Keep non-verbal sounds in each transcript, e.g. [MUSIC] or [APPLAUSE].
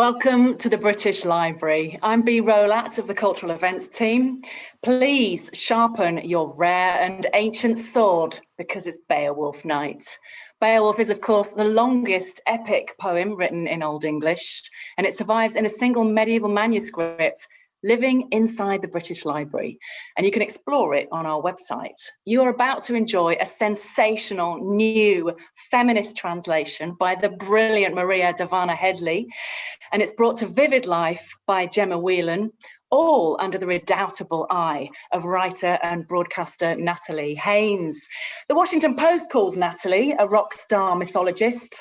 Welcome to the British Library. I'm Bee Rolat of the Cultural Events team. Please sharpen your rare and ancient sword because it's Beowulf night. Beowulf is, of course, the longest epic poem written in Old English, and it survives in a single medieval manuscript living inside the British Library, and you can explore it on our website. You are about to enjoy a sensational new feminist translation by the brilliant Maria Dahvana Headley, and it's brought to vivid life by Gemma Whelan, all under the redoubtable eye of writer and broadcaster Natalie Haynes. The Washington Post calls Natalie a rock star mythologist.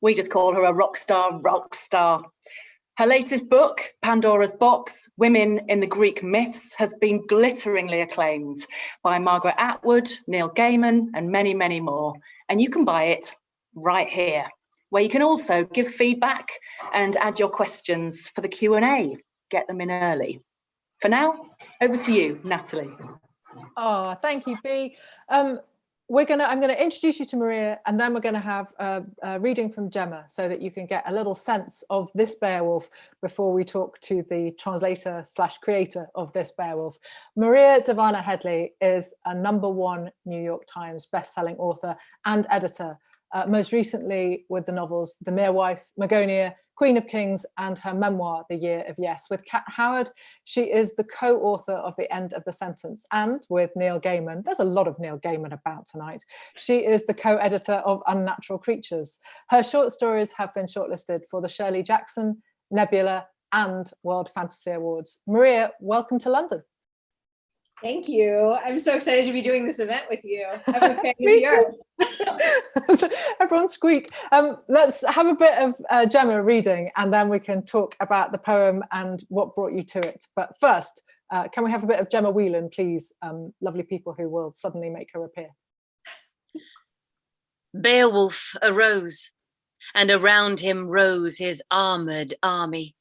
We just call her a rock star rock star. Her latest book, Pandora's Box, Women in the Greek Myths, has been glitteringly acclaimed by Margaret Atwood, Neil Gaiman, and many, many more. And you can buy it right here, where you can also give feedback and add your questions for the Q&A. Get them in early. For now, over to you, Natalie. Oh, thank you, Bee. Um, we're gonna i'm going to introduce you to maria and then we're going to have a, a, reading from gemma so that you can get a little sense of this beowulf before we talk to the translator slash creator of this beowulf. Maria dahvana headley is a number one new york times best-selling author and editor uh, most recently with the novels the mere wife magonia Queen of Kings and her memoir, The Year of Yes. With Kat Howard, she is the co-author of The End of the Sentence and with Neil Gaiman, there's a lot of Neil Gaiman about tonight, she is the co-editor of Unnatural Creatures. Her short stories have been shortlisted for the Shirley Jackson, Nebula and World Fantasy Awards. Maria, welcome to London. Thank you. I'm so excited to be doing this event with you. [LAUGHS] I'm a fan of yours. Everyone squeak. Um, let's have a bit of uh, Gemma reading and then we can talk about the poem and what brought you to it. But first, uh, can we have a bit of Gemma Whelan, please? Um, lovely people who will suddenly make her appear. Beowulf arose, and around him rose his armoured army,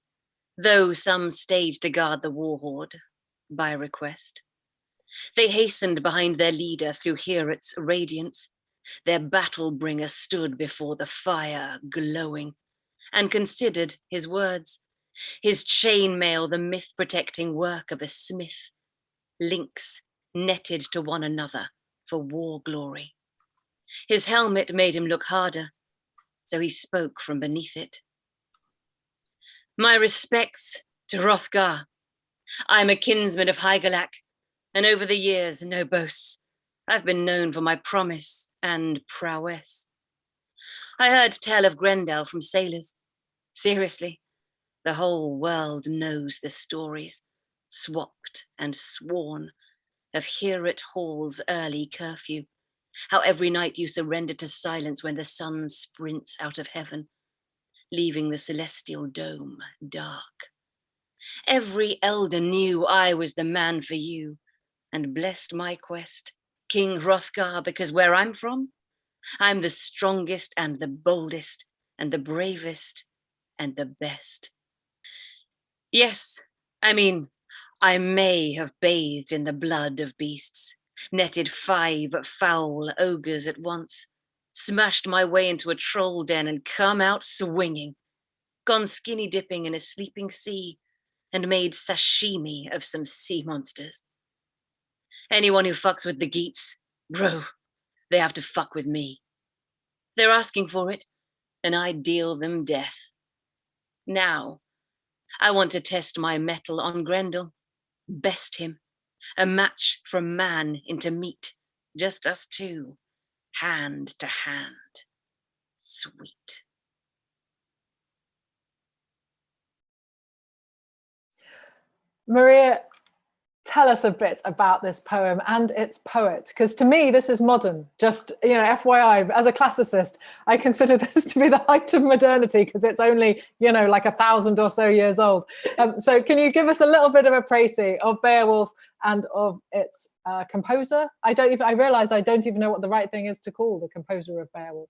though some stayed to guard the war hoard by request. They hastened behind their leader through Heorot's radiance. Their battle bringer stood before the fire, glowing, and considered his words. His chainmail, the myth-protecting work of a smith. Links netted to one another for war glory. His helmet made him look harder, so he spoke from beneath it. My respects to Hrothgar. I'm a kinsman of Hygelac, and over the years, no boasts. I've been known for my promise and prowess. I heard tell of Grendel from sailors. Seriously, the whole world knows the stories, swapped and sworn, of Heorot Hall's early curfew, how every night you surrender to silence when the sun sprints out of heaven, leaving the celestial dome dark. Every elder knew I was the man for you, and blessed my quest, King Hrothgar, because where I'm from, I'm the strongest and the boldest and the bravest and the best. Yes, I mean, I may have bathed in the blood of beasts, netted five foul ogres at once, smashed my way into a troll den and come out swinging, gone skinny dipping in a sleeping sea, and made sashimi of some sea monsters. Anyone who fucks with the Geats, bro, they have to fuck with me. They're asking for it, and I deal them death. Now, I want to test my mettle on Grendel, best him, a match from man into meat, just us two, hand to hand. Sweet. Maria, tell us a bit about this poem and its poet because to me this is modern. Just you know fyi as a classicist i consider [LAUGHS] this to be the height of modernity because it's only you know like a thousand or so years old. Um, so can you give us a little bit of a précis of beowulf and of its uh, composer? I don't even i realize i don't even know what the right thing is to call the composer of beowulf.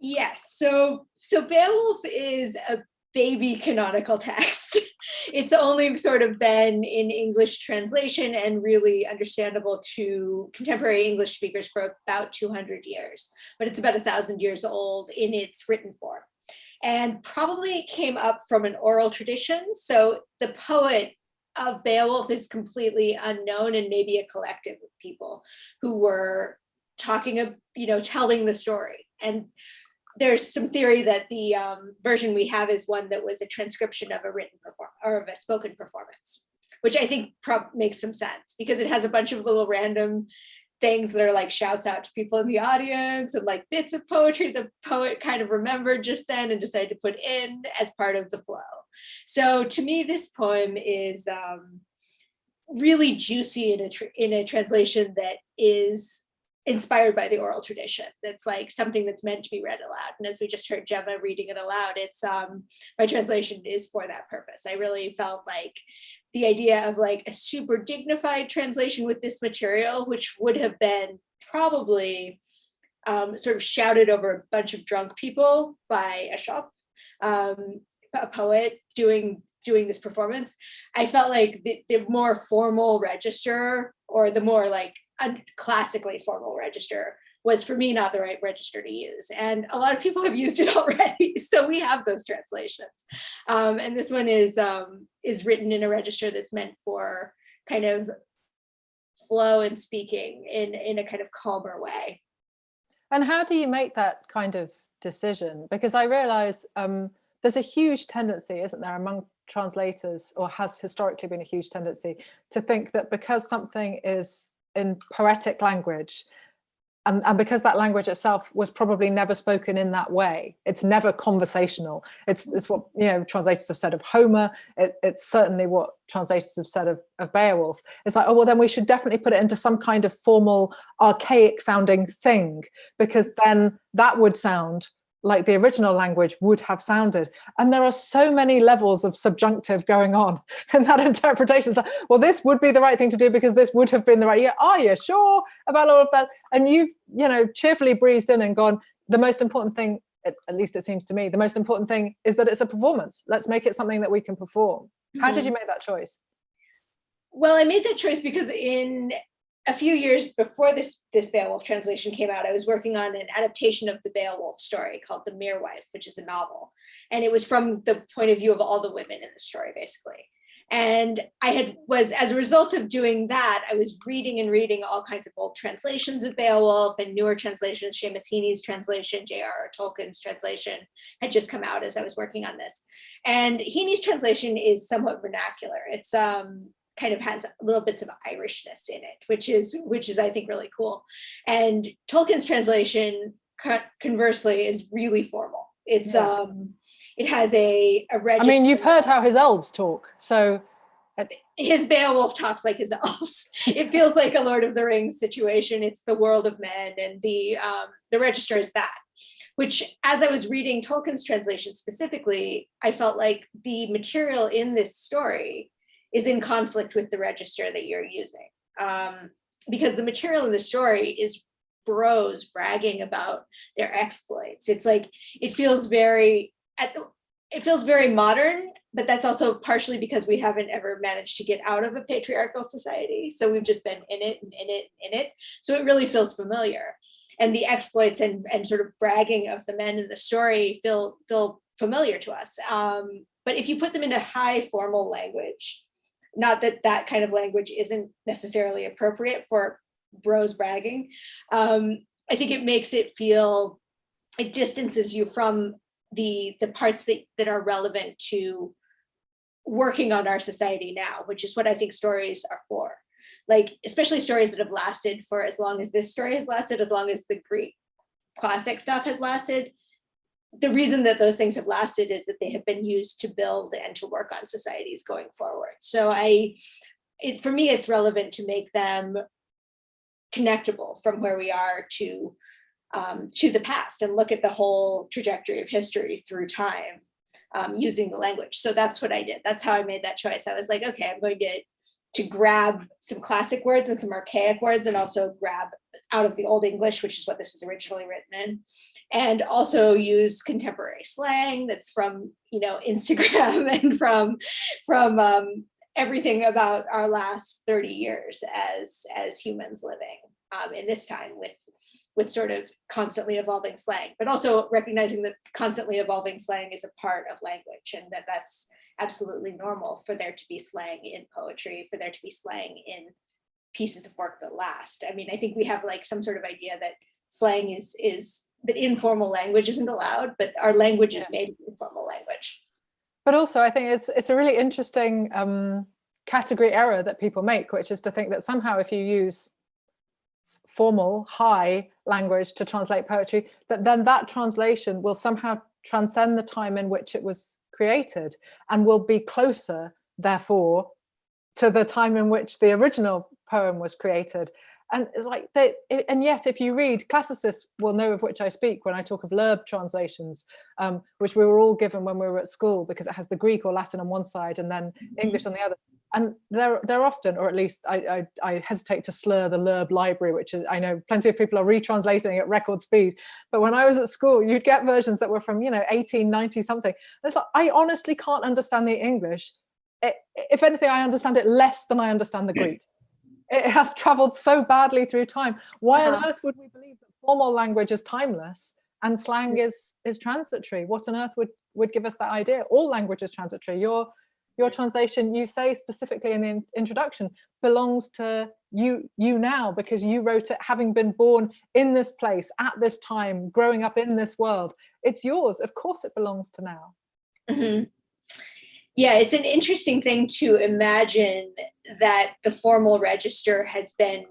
Yes, so so Beowulf is a baby canonical text. [LAUGHS] it's only sort of been in English translation and really understandable to contemporary English speakers for about 200 years, but it's about a thousand years old in its written form. and probably came up from an oral tradition. So the poet of Beowulf is completely unknown and maybe a collective of people who were talking of, you know, telling the story. And there's some theory that the um, version we have is one that was a transcription of a written perform or of a spoken performance, which I think makes some sense because it has a bunch of little random things that are like shouts out to people in the audience and like bits of poetry the poet kind of remembered just then and decided to put in as part of the flow. So to me, this poem is um, really juicy in a, in a translation that is inspired by the oral tradition. That's like something that's meant to be read aloud. And as we just heard Gemma reading it aloud, it's um, my translation is for that purpose. I really felt like the idea of like a super dignified translation with this material, which would have been probably um, sort of shouted over a bunch of drunk people by a scop, um, a poet doing doing this performance. I felt like the, the more formal register or the more like a classically formal register was for me not the right register to use. And a lot of people have used it [LAUGHS] already. So we have those translations. Um, and this one is, um, is written in a register that's meant for kind of flow and speaking in, in a kind of calmer way. And how do you make that kind of decision? Because I realize um, there's a huge tendency, isn't there, among translators, or has historically been a huge tendency to think that because something is in poetic language and, and because that language itself was probably never spoken in that way it's never conversational. It's, it's what you know translators have said of homer. It, it's certainly what translators have said of, of beowulf. It's like oh well then we should definitely put it into some kind of formal archaic sounding thing because then that would sound like the original language would have sounded. And there are so many levels of subjunctive going on [LAUGHS] in that interpretation. So, well, this would be the right thing to do because this would have been the right, yeah, are you sure about all of that? And you've, you know, cheerfully breezed in and gone, the most important thing, at, at least it seems to me, the most important thing is that it's a performance. Let's make it something that we can perform. How mm -hmm. did you make that choice? Well, I made that choice because in a few years before this, this Beowulf translation came out, I was working on an adaptation of the Beowulf story called The Mere Wife, which is a novel. And it was from the point of view of all the women in the story, basically. And I had was, as a result of doing that, I was reading and reading all kinds of old translations of Beowulf and newer translations, Seamus Heaney's translation, J.R.R. Tolkien's translation had just come out as I was working on this. And Heaney's translation is somewhat vernacular. It's um, kind of has little bits of Irishness in it, which is which is I think really cool. And Tolkien's translation, conversely, is really formal. It's yes. um, it has a a register. I mean, you've heard how his elves talk, so. His Beowulf talks like his [LAUGHS] elves. it feels like a Lord of the Rings situation. It's the world of men, and the um, the register is that which as I was reading Tolkien's translation specifically, I felt like the material in this story is in conflict with the register that you're using. Um, because the material in the story is bros bragging about their exploits. It's like, it feels very, at the, it feels very modern, but that's also partially because we haven't ever managed to get out of a patriarchal society. So we've just been in it and in it and in it. So it really feels familiar. And the exploits and, and sort of bragging of the men in the story feel, feel familiar to us. Um, but if you put them in a high formal language, not that that kind of language isn't necessarily appropriate for bros bragging. Um, I think it makes it feel, it distances you from the, the parts that, that are relevant to working on our society now, which is what I think stories are for. Like, especially stories that have lasted for as long as this story has lasted, as long as the Greek classic stuff has lasted, the reason that those things have lasted is that they have been used to build and to work on societies going forward. So I, it, for me, it's relevant to make them connectable from where we are to um, to the past and look at the whole trajectory of history through time um, using the language. So that's what I did. That's how I made that choice. I was like, okay, I'm going to to grab some classic words and some archaic words and also grab out of the Old English, which is what this is originally written in, and also use contemporary slang that's from you know [LAUGHS] Instagram and from from um, everything about our last 30 years as as humans living um, in this time with with sort of constantly evolving slang, but also recognizing that constantly evolving slang is a part of language and that that's absolutely normal for there to be slang in poetry, for there to be slang in pieces of work that last. I mean, I think we have like some sort of idea that slang is is that informal language isn't allowed, but our language Yes. is made informal language. But also, I think it's it's a really interesting um, category error that people make, which is to think that somehow if you use formal, high language to translate poetry, that then that translation will somehow transcend the time in which it was created and will be closer, therefore, to the time in which the original poem was created. And it's like they, and yet if you read, classicists will know of which I speak when I talk of Loeb translations, um, which we were all given when we were at school because it has the Greek or Latin on one side and then English on the other. And they're, they're often, or at least I, I, I hesitate to slur the Loeb library, which is, I know plenty of people are retranslating at record speed. But when I was at school, you'd get versions that were from, you know, 1890 something. It's like, I honestly can't understand the English. If anything, I understand it less than I understand the Greek. It has traveled so badly through time. Why on Uh-huh. earth would we believe that formal language is timeless and slang is is transitory? What on earth would would give us that idea? All language is transitory. Your your translation, you say specifically in the in- introduction, belongs to you you now because you wrote it having been born in this place at this time, growing up in this world. It's yours. Of course, it belongs to now. Mhm. Yeah, it's an interesting thing to imagine that the formal register has been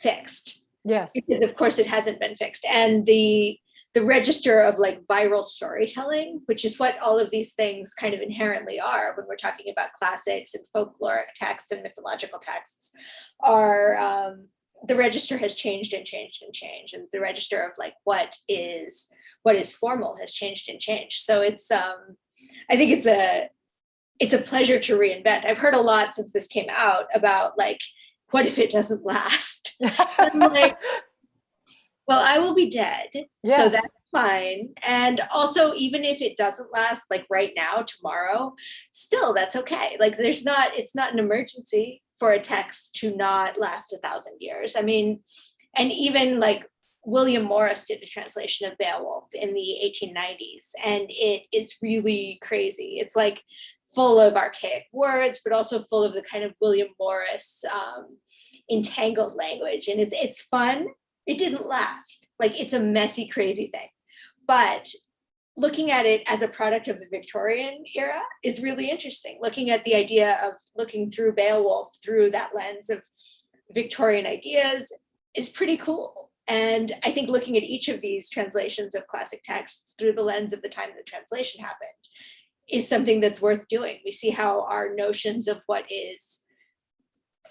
fixed. Yes. because of course it hasn't been fixed. And the the register of like viral storytelling which is what all of these things kind of inherently are when we're talking about classics and folkloric texts and mythological texts are um, the register has changed and changed and changed. And the register of like what is what is formal has changed and changed. So it's um i think it's a it's a pleasure to reinvent i've heard a lot since this came out about like what if it doesn't last [LAUGHS] I'm like, well, I will be dead, so that's fine. And also, even if it doesn't last, like right now, tomorrow, still that's okay. Like, there's not, it's not an emergency for a text to not last a thousand years. I mean, and even like William Morris did a translation of Beowulf in the 1890s, and it is really crazy. It's like full of archaic words, but also full of the kind of William Morris um, entangled language. And it's it's fun. It didn't last. Like it's a messy crazy thing. But looking at it as a product of the victorian era is really interesting. Looking at the idea of looking through beowulf through that lens of victorian ideas is pretty cool. And i think looking at each of these translations of classic texts through the lens of the time the translation happened is something that's worth doing we see how our notions of what is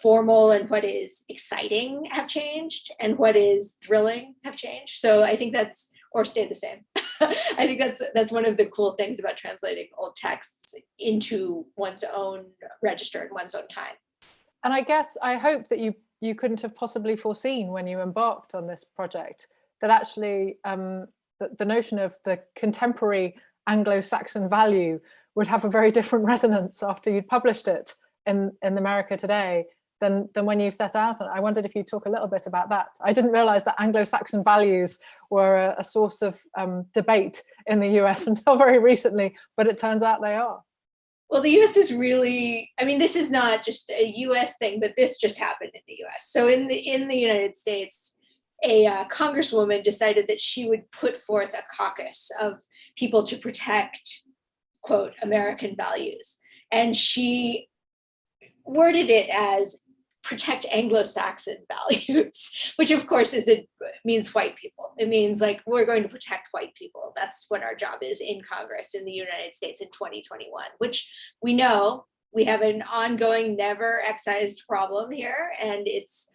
formal and what is exciting have changed and what is thrilling have changed. So I think that's or stayed the same. [LAUGHS] I think that's that's one of the cool things about translating old texts into one's own register and one's own time. And I guess I hope that you you couldn't have possibly foreseen when you embarked on this project that actually um, the, the notion of the contemporary Anglo-Saxon value would have a very different [LAUGHS] resonance after you'd published it in in America today than than when you set out. And I wondered if you'd talk a little bit about that. I didn't realize that Anglo-Saxon values were a, a source of um, debate in the US [LAUGHS] until very recently, but it turns out they are. Well, the US is really, I mean, this is not just a US thing, but this just happened in the US. So in the in the United States, a uh, congresswoman decided that she would put forth a caucus of people to protect, quote, American values. And she worded it as protect Anglo-Saxon [LAUGHS] values, which of course is it means white people. It means like we're going to protect white people. That's what our job is in Congress in the United States in 2021, which we know we have an ongoing never excised problem here and it's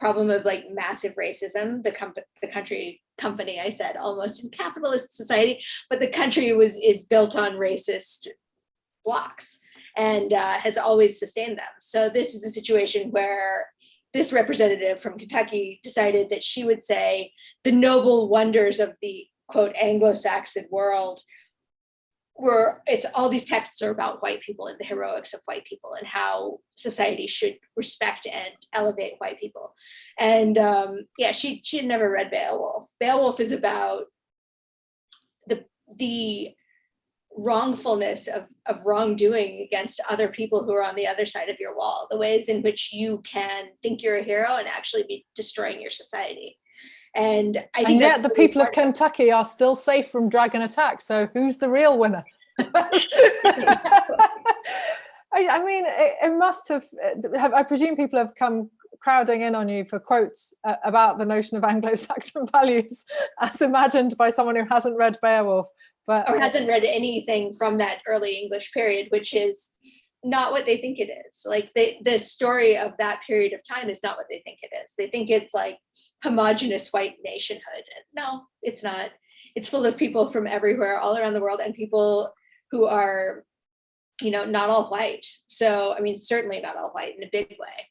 problem of like massive racism the company the country company i said almost in capitalist society but the country was is built on racist blocks and uh, has always sustained them. So this is a situation where this representative from kentucky decided that she would say the noble wonders of the quote anglo-saxon world were it's all these texts are about white people and the heroics of white people and how society should respect and elevate white people. And um, yeah, she she had never read Beowulf. Beowulf is about the the wrongfulness of, of wrongdoing against other people who are on the other side of your wall, the ways in which you can think you're a hero and actually be destroying your society. And I think and yet the really people of Kentucky are still safe from dragon attack. So who's the real winner? [LAUGHS] I, I mean, it, it must have, have, I presume people have come crowding in on you for quotes uh, about the notion of [LAUGHS] Anglo-Saxon values [LAUGHS] as imagined by someone who hasn't read Beowulf. But or hasn't read anything from that early English period, which is not what they think it is. Like the, the story of that period of time is not what they think it is. They think it's like homogenous white nationhood. No, it's not. It's full of people from everywhere, all around the world, and people who are, you know, not all white. So, I mean, certainly not all white in a big way.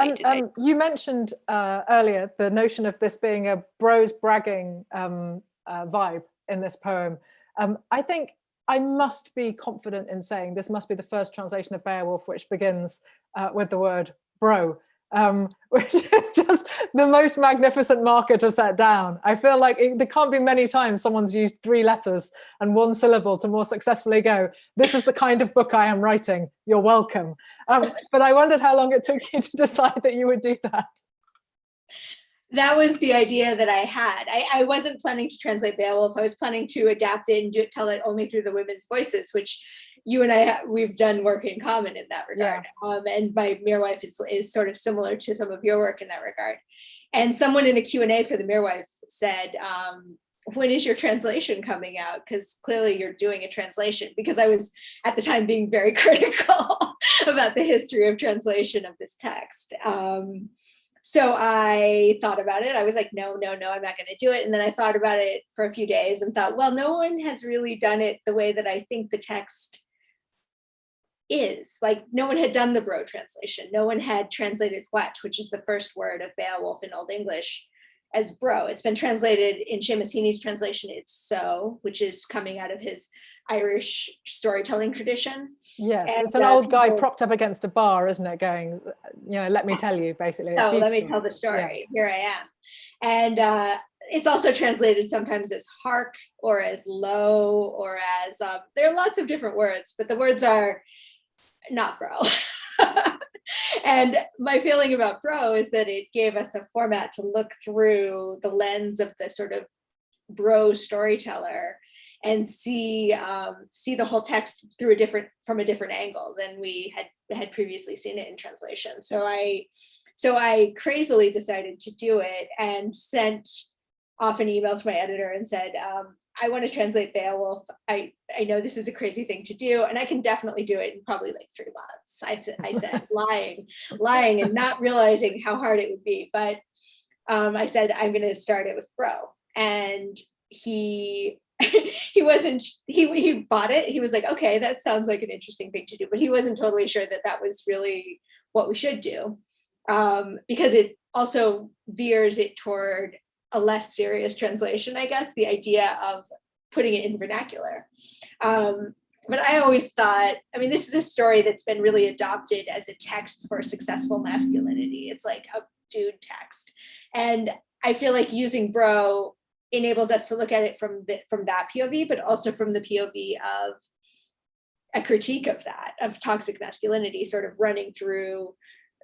And um, you mentioned uh, earlier the notion of this being a bros bragging um, uh, vibe in this poem. Um, I think I must be confident in saying this must be the first translation of Beowulf which begins uh, with the word bro, um, [LAUGHS] which is just the most magnificent marker to set down. I feel like it, there can't be many times someone's used three letters and one syllable to more successfully go, this is the kind of book I am writing, you're welcome. Um, but I wondered how long it took you to [LAUGHS] decide that you would do that that was the idea that I had. I, I, wasn't planning to translate Beowulf. I was planning to adapt it and do, tell it only through the women's voices, which you and I we've done work in common in that regard. Yeah. Um, and my Mere Wife is, is sort of similar to some of your work in that regard. And someone in a Q&A for the Mere Wife said, um, when is your translation coming out? Because clearly you're doing a translation because I was at the time being very [LAUGHS] critical about the history of translation of this text. Um, so I thought about it. I was like, no, no, no, I'm not going to do it. And then I thought about it for a few days and thought, well, no one has really done it the way that I think the text is. Like no one had done the Bro translation. No one had translated Hwæt, which is the first word of Beowulf in Old English as bro. It's been translated in Seamus Heaney's translation, it's so, which is coming out of his Irish storytelling tradition. Yes, and it's an uh, old guy people, propped up against a bar, isn't it? Going, you know, let me tell you, basically. So let me tell the story. Yeah. Here I am. And uh, it's also translated sometimes as hark or as lo or as, um, there are lots of different words, but the words are not bro. [LAUGHS] and my feeling about Bro is that it gave us a format to look through the lens of the sort of bro storyteller and see um, see the whole text through a different from a different angle than we had had previously seen it in translation. So I so I crazily decided to do it and sent off an email to my editor and said, um, I want to translate Beowulf. I, I know this is a crazy thing to do, and I can definitely do it in probably like three months. I, I said [LAUGHS] lying, lying and not realizing how hard it would be. But um, I said, I'm going to start it with Bro. And he [LAUGHS] he wasn't he he bought it he was like okay that sounds like an interesting thing to do but he wasn't totally sure that that was really what we should do um, because it also veers it toward a less serious translation, I guess, the idea of putting it in vernacular. Um, but I always thought, I mean, this is a story that's been really adopted as a text for successful masculinity. It's like a dude text. And I feel like using bro enables us to look at it from the, from that POV, but also from the POV of a critique of that, of toxic masculinity sort of running through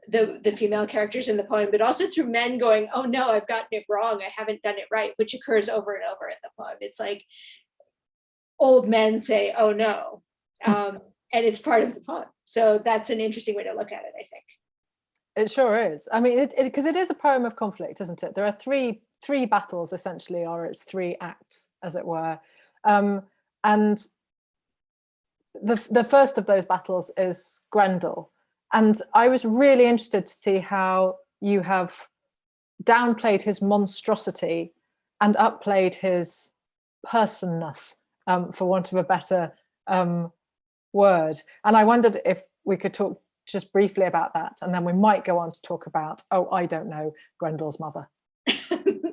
the, the female characters in the poem, but also through men going, oh no, I've gotten it wrong. I haven't done it right, which occurs over and over in the poem. It's like old men say, oh no, um, and it's part of the poem. So that's an interesting way to look at it, I think. It sure is. I mean, because it, it, it is a poem of conflict, isn't it? There are three three battles essentially, or it's three acts, as it were. Um, and the, the first of those battles is Grendel, and I was really interested to see how you have downplayed his monstrosity and upplayed his personness, um, for want of a better um, word. And I wondered if we could talk just briefly about that, and then we might go on to talk about, oh, I don't know, Grendel's mother. [LAUGHS]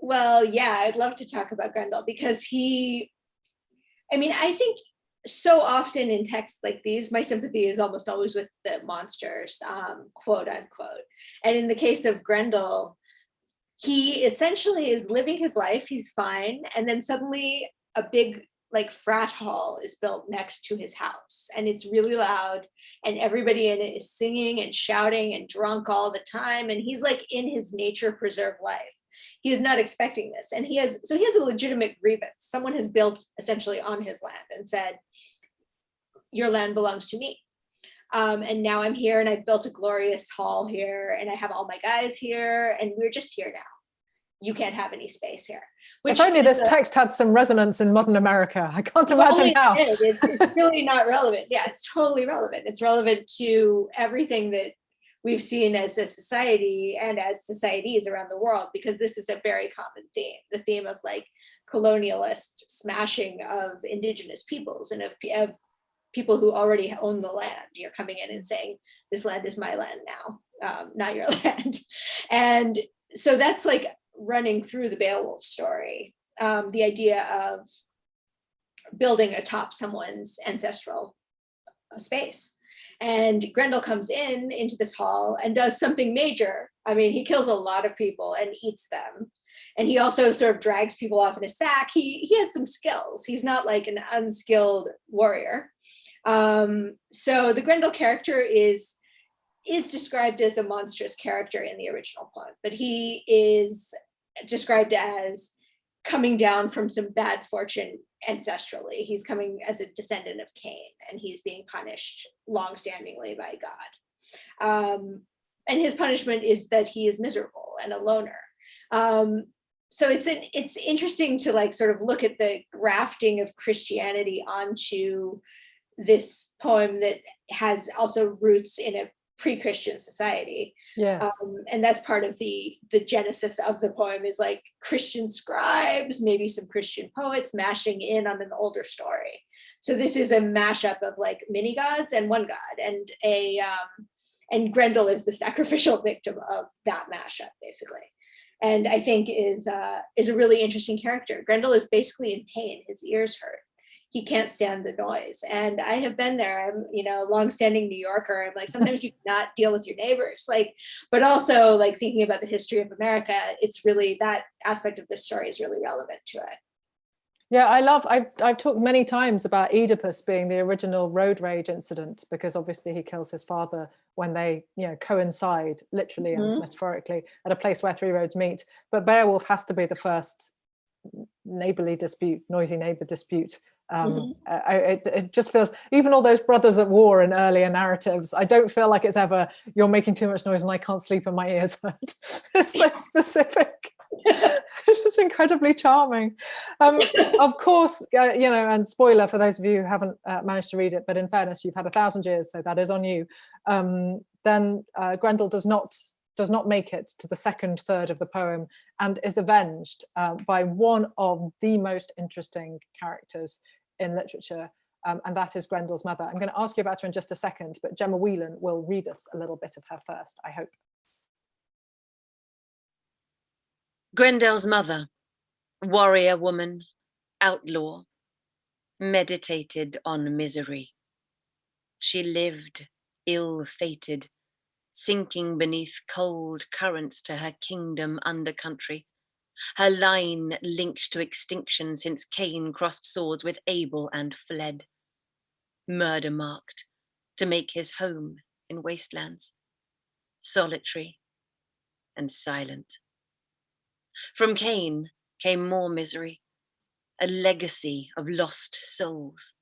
well, yeah, I'd love to talk about Grendel because he I mean, I think so often in texts like these, my sympathy is almost always with the monsters, um, quote unquote. And in the case of Grendel, he essentially is living his life, he's fine, and then suddenly a big like frat hall is built next to his house and it's really loud and everybody in it is singing and shouting and drunk all the time and he's like in his nature preserve life he is not expecting this and he has so he has a legitimate grievance someone has built essentially on his land and said your land belongs to me um, and now I'm here and I've built a glorious hall here and I have all my guys here and we're just here now you can't have any space here. Which if only this a, text had some resonance in modern America. I can't imagine how. It it's, it's really not relevant. Yeah, it's totally relevant. It's relevant to everything that we've seen as a society and as societies around the world, because this is a very common theme, the theme of like colonialist smashing of indigenous peoples and of, of people who already own the land. You're coming in and saying, this land is my land now, um, not your [LAUGHS] land. And so that's like running through the Beowulf story, um, the idea of building atop someone's ancestral space. And Grendel comes in into this hall and does something major. I mean, he kills a lot of people and eats them. And he also sort of drags people off in a sack. He, he has some skills. He's not like an unskilled warrior. Um, so the Grendel character is is described as a monstrous character in the original poem, but he is described as coming down from some bad fortune ancestrally. He's coming as a descendant of Cain and he's being punished longstandingly by God. Um, and his punishment is that he is miserable and a loner. Um, so it's an, it's interesting to like sort of look at the grafting of Christianity onto this poem that has also roots in a pre-Christian society. Yes. Um, and that's part of the, the genesis of the poem is like Christian scribes, maybe some Christian poets mashing in on an older story. So this is a mashup of like mini gods and one god and a, um, and Grendel is the [LAUGHS] sacrificial victim of that mashup basically. And I think is, uh, is a really interesting character. Grendel is basically in pain, his ears hurt he can't stand the noise. And I have been there. I'm, you know, longstanding New Yorker. I'm like, [LAUGHS] sometimes you cannot deal with your neighbors. Like, but also like thinking about the history of America, it's really that aspect of this story is really relevant to it. Yeah, I love, I've, I've talked many times about Oedipus being the original road rage incident, because obviously he kills his father when they, you know, coincide literally mm -hmm. and mm-hmm. metaphorically at a place where three roads meet. But Beowulf has to be the first neighborly dispute, noisy neighbor dispute um, mm -hmm. I, it, it, just feels even all those brothers at war in earlier narratives i don't feel like it's ever you're making too much noise and i can't sleep and my ears. Hurt [LAUGHS] it's so specific. [LAUGHS] [LAUGHS] It's just incredibly charming. Um, of course uh, you know and spoiler for those of you who haven't uh, managed to read it but in fairness you've had a thousand years so that is on you. Um, then uh, grendel does not does not make it to the second third of the poem and is avenged uh, by one of the most interesting characters in literature, um, and that is Grendel's mother. I'm going to ask you about her in just a second, but Gemma Whelan will read us a little bit of her first, I hope. Grendel's mother, warrior woman, outlaw, meditated on misery. She lived ill-fated, sinking beneath cold currents to her kingdom under country, her line linked to extinction since Cain crossed swords with Abel and fled. Murder marked to make his home in wastelands, solitary and silent. From Cain came more misery, a legacy of lost souls.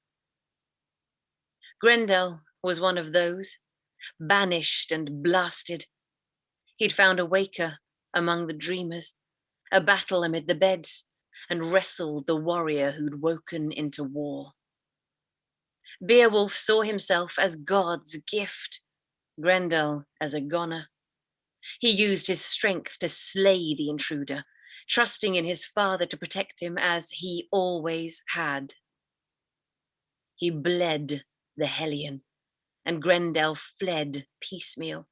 Grendel was one of those, banished and blasted. He'd found a waker among the dreamers, a battle amid the beds, and wrestled the warrior who'd woken into war. Beowulf saw himself as God's gift, Grendel as a goner. He used his strength to slay the intruder, trusting in his father to protect him as he always had. He bled the Hellion, and Grendel fled piecemeal.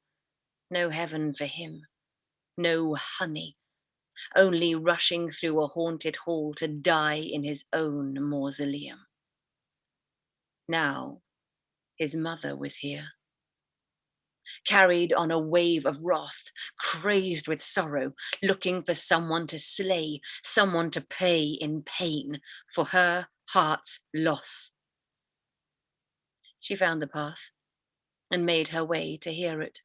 No heaven for him, no honey only rushing through a haunted hall to die in his own mausoleum. Now his mother was here. Carried on a wave of wrath, crazed with sorrow, looking for someone to slay, someone to pay in pain for her heart's loss. She found the path and made her way to Heorot.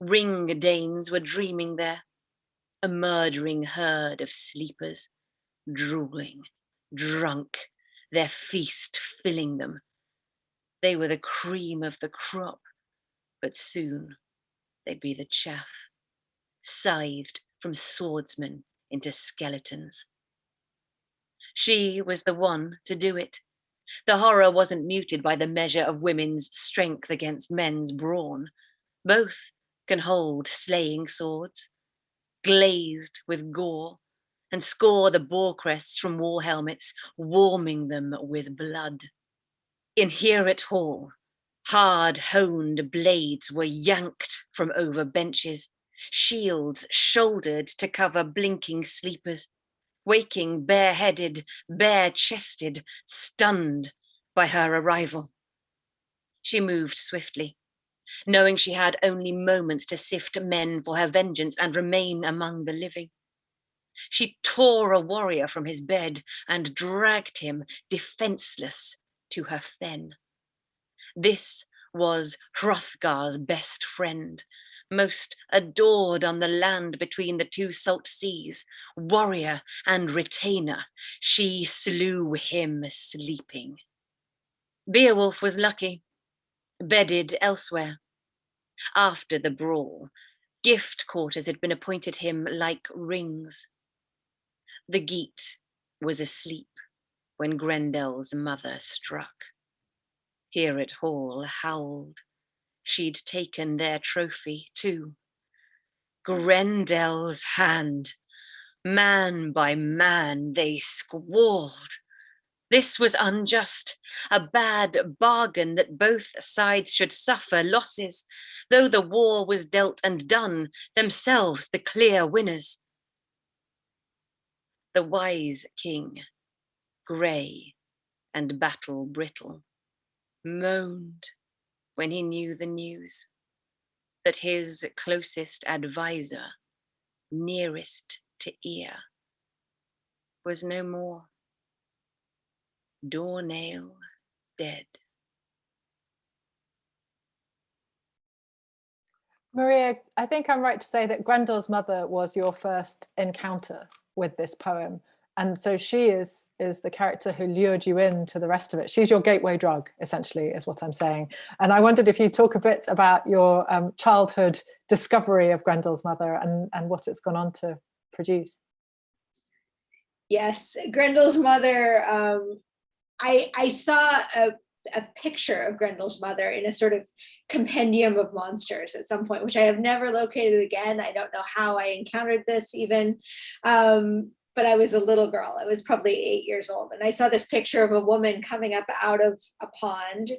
Ring Danes were dreaming there, a murdering herd of sleepers, drooling, drunk, their feast filling them. They were the cream of the crop, but soon they'd be the chaff, scythed from swordsmen into skeletons. She was the one to do it. The horror wasn't muted by the measure of women's strength against men's brawn. Both can hold slaying swords, glazed with gore, and score the boar crests from war helmets, warming them with blood. In Heorot Hall, hard honed blades were yanked from over benches, shields shouldered to cover blinking sleepers, waking bareheaded, bare-chested, stunned by her arrival. She moved swiftly, knowing she had only moments to sift men for her vengeance and remain among the living. She tore a warrior from his bed and dragged him defenseless to her fen. This was Hrothgar's best friend, most adored on the land between the two salt seas, warrior and retainer. She slew him sleeping. Beowulf was lucky bedded elsewhere. After the brawl, gift quarters had been appointed him like rings. The Geat was asleep when Grendel's mother struck. Heorot Hall howled. She'd taken their trophy too. Grendel's hand. Man by man they squalled. This was unjust, a bad bargain that both sides should suffer losses, though the war was dealt and done, themselves the clear winners. The wise king, grey and battle brittle, moaned when he knew the news that his closest adviser, nearest to ear, was no more doornail dead. Maria, I think I'm right to say that Grendel's mother was your first encounter with this poem. And so she is, is the character who lured you into the rest of it. She's your gateway drug, essentially, is what I'm saying. And I wondered if you talk a bit about your um, childhood discovery of Grendel's mother and, and what it's gone on to produce. Yes, Grendel's mother um, I, I saw a, a picture of Grendel's mother in a sort of compendium of monsters at some point, which I have never located again. I don't know how I encountered this even, um, but I was a little girl. I was probably eight years old. And I saw this picture of a woman coming up out of a pond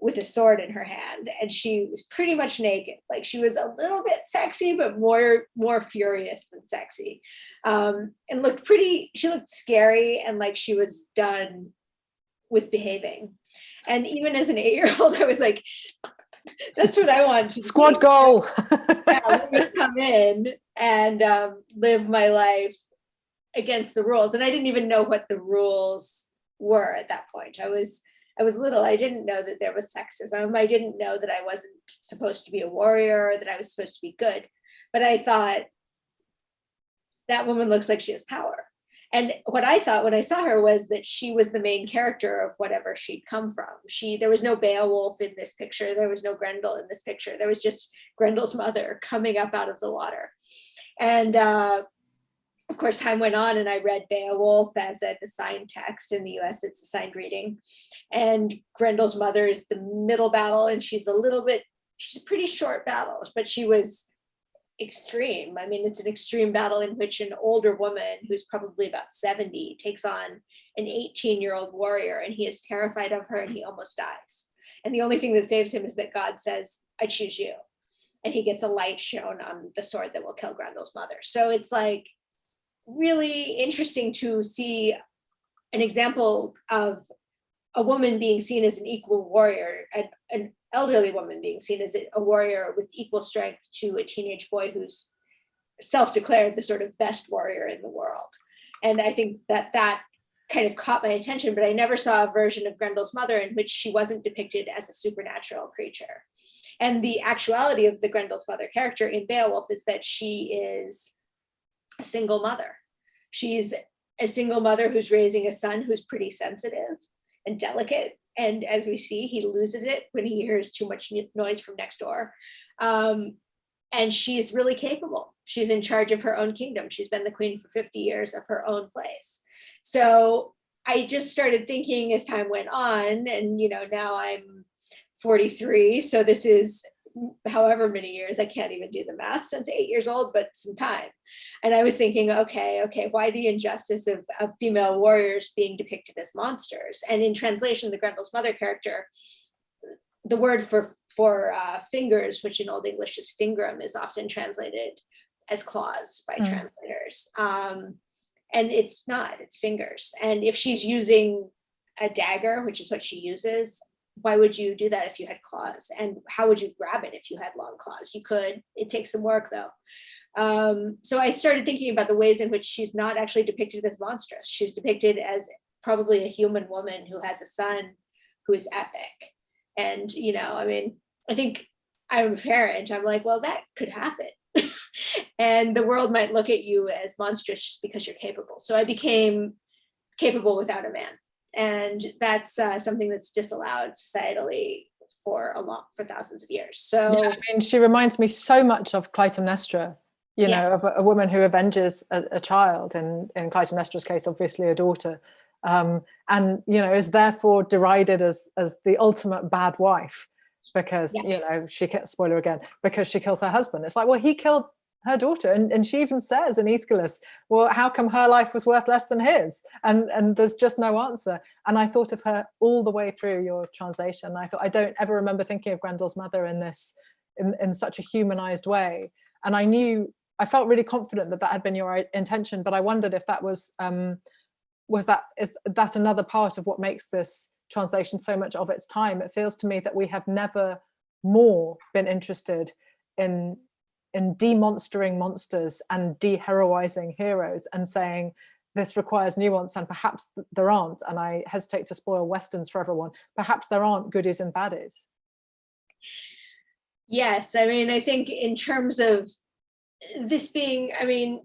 with a sword in her hand and she was pretty much naked like she was a little bit sexy but more more furious than sexy um and looked pretty she looked scary and like she was done with behaving. And even as an eight-year-old, [LAUGHS] I was like, that's what I want to Squad do. goal. [LAUGHS] yeah, come in and um, live my life against the rules. And I didn't even know what the rules were at that point. I was I was little. I didn't know that there was sexism. I didn't know that I wasn't supposed to be a warrior, that I was supposed to be good. But I thought that woman looks like she has power. And what I thought when I saw her was that she was the main character of whatever she'd come from. She there was no Beowulf in this picture. There was no Grendel in this picture. There was just Grendel's mother coming up out of the water. And uh, of course, time went on and I read Beowulf as an assigned text in the US, it's assigned reading. And Grendel's mother is the middle battle and she's a little bit, she's a pretty short battle, but she was extreme. I mean, it's an extreme battle in which an older woman who's probably about 70 takes on an 18 year old warrior and he is terrified of her and he almost dies. And the only thing that saves him is that God says, I choose you. And he gets a light shown on the sword that will kill Grendel's mother. So it's like really interesting to see an example of a woman being seen as an equal warrior, an, an elderly woman being seen as a warrior with equal strength to a teenage boy who's self-declared the sort of best warrior in the world. And I think that that kind of caught my attention, but I never saw a version of Grendel's mother in which she wasn't depicted as a supernatural creature. And the actuality of the Grendel's mother character in Beowulf is that she is a single mother. She's a single mother who's raising a son who's pretty sensitive and delicate. And as we see, he loses it when he hears too much noise from next door. Um, and she is really capable. She's in charge of her own kingdom. She's been the queen for 50 years of her own place. So I just started thinking as time went on, and you know, now I'm 43, so this is however many years, I can't even do the math since eight years old, but some time. And I was thinking, okay, okay, why the injustice of, of female warriors being depicted as monsters? And in translation, the Grendel's mother character, the word for for uh, fingers, which in Old English is fingrum, is often translated as claws by Mm. translators. Um, and it's not, it's fingers. And if she's using a dagger, which is what she uses, why would you do that if you had claws? And how would you grab it if you had long claws? You could, it takes some work though. Um, so I started thinking about the ways in which she's not actually depicted as monstrous. She's depicted as probably a human woman who has a son who is epic. And, you know, I mean, I think I'm a parent, I'm like, well, that could happen. [LAUGHS] and the world might look at you as monstrous just because you're capable. So I became capable without a man. And that's uh, something that's disallowed societally for a long, for thousands of years. So Yeah, I mean, she reminds me so much of Clytemnestra, you Yes. know, of a, a woman who avenges a, a child, and in Clytemnestra's case, obviously a daughter, um, and you know, is therefore derided as as the ultimate bad wife because you know she spoiler again because she kills her husband. It's like, well, he killed her daughter, and, and she even says in Aeschylus, well, how come her life was worth less than his? And and there's just no answer. And I thought of her all the way through your translation. I thought I don't ever remember thinking of Grendel's mother in this in, in such a humanized way. And I knew, I felt really confident that that had been your intention, but I wondered if that was, um, was that, is that another part of what makes this translation so much of its time? It feels to me that we have never more been interested in, in demonstering monsters and de-heroizing heroes and saying, this requires nuance and perhaps th- there aren't, and I hesitate to spoil Westerns for everyone, perhaps there aren't goodies and baddies. Yes, I mean, I think in terms of this being, I mean,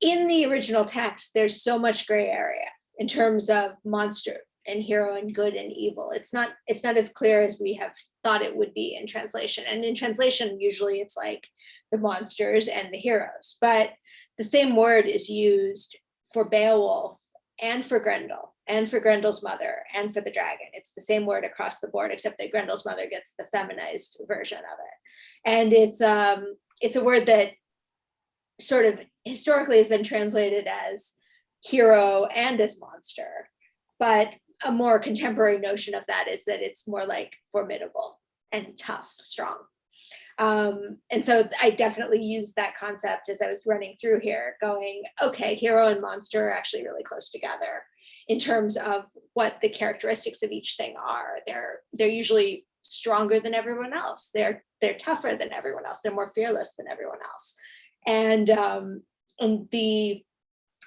in the original text, there's so much gray area in terms of monster and hero and good and evil. It's not it's not as clear as we have thought it would be in translation. And in translation, usually it's like the monsters and the heroes, but the same word is used for Beowulf and for Grendel and for Grendel's mother and for the dragon. It's the same word across the board, except that Grendel's mother gets the feminized version of it. And it's um it's a word that sort of historically has been translated as hero and as monster. But a more contemporary notion of that is that it's more like formidable and tough, strong. Um, and so I definitely used that concept as I was running through here, going, okay, hero and monster are actually really close together in terms of what the characteristics of each thing are. They're they're usually stronger than everyone else. They're they're tougher than everyone else. They're more fearless than everyone else. And um, and the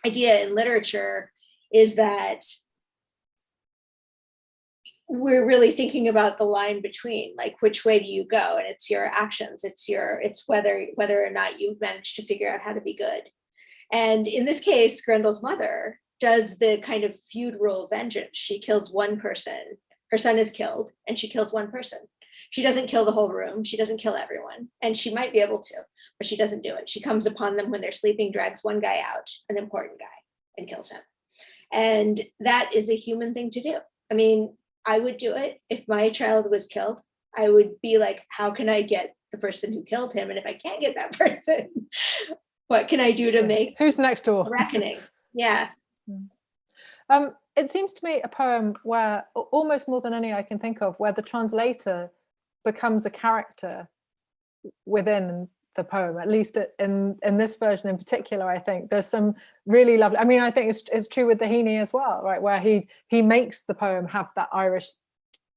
idea in literature is that we're really thinking about the line between like which way do you go? And it's your actions it's your it's whether whether or not you've managed to figure out how to be good. And in this case grendel's mother does the kind of feudal vengeance. She kills one person. Her son is killed and she kills one person. She doesn't kill the whole room. She doesn't kill everyone. And she might be able to but she doesn't do it. She comes upon them when they're sleeping drags one guy out an important guy and kills him. And that is a human thing to do. I mean I would do it if my child was killed. I would be like, how can I get the person who killed him? And if I can't get that [LAUGHS] person, what can I do to make Who's next door? reckoning? Yeah. Um, it seems to me a poem where almost more than any I can think of, where the translator becomes a character within the poem, at least in, in this version in particular, I think there's some really lovely, I mean, I think it's, it's true with the Heaney as well, right? Where he, he makes the poem have that Irish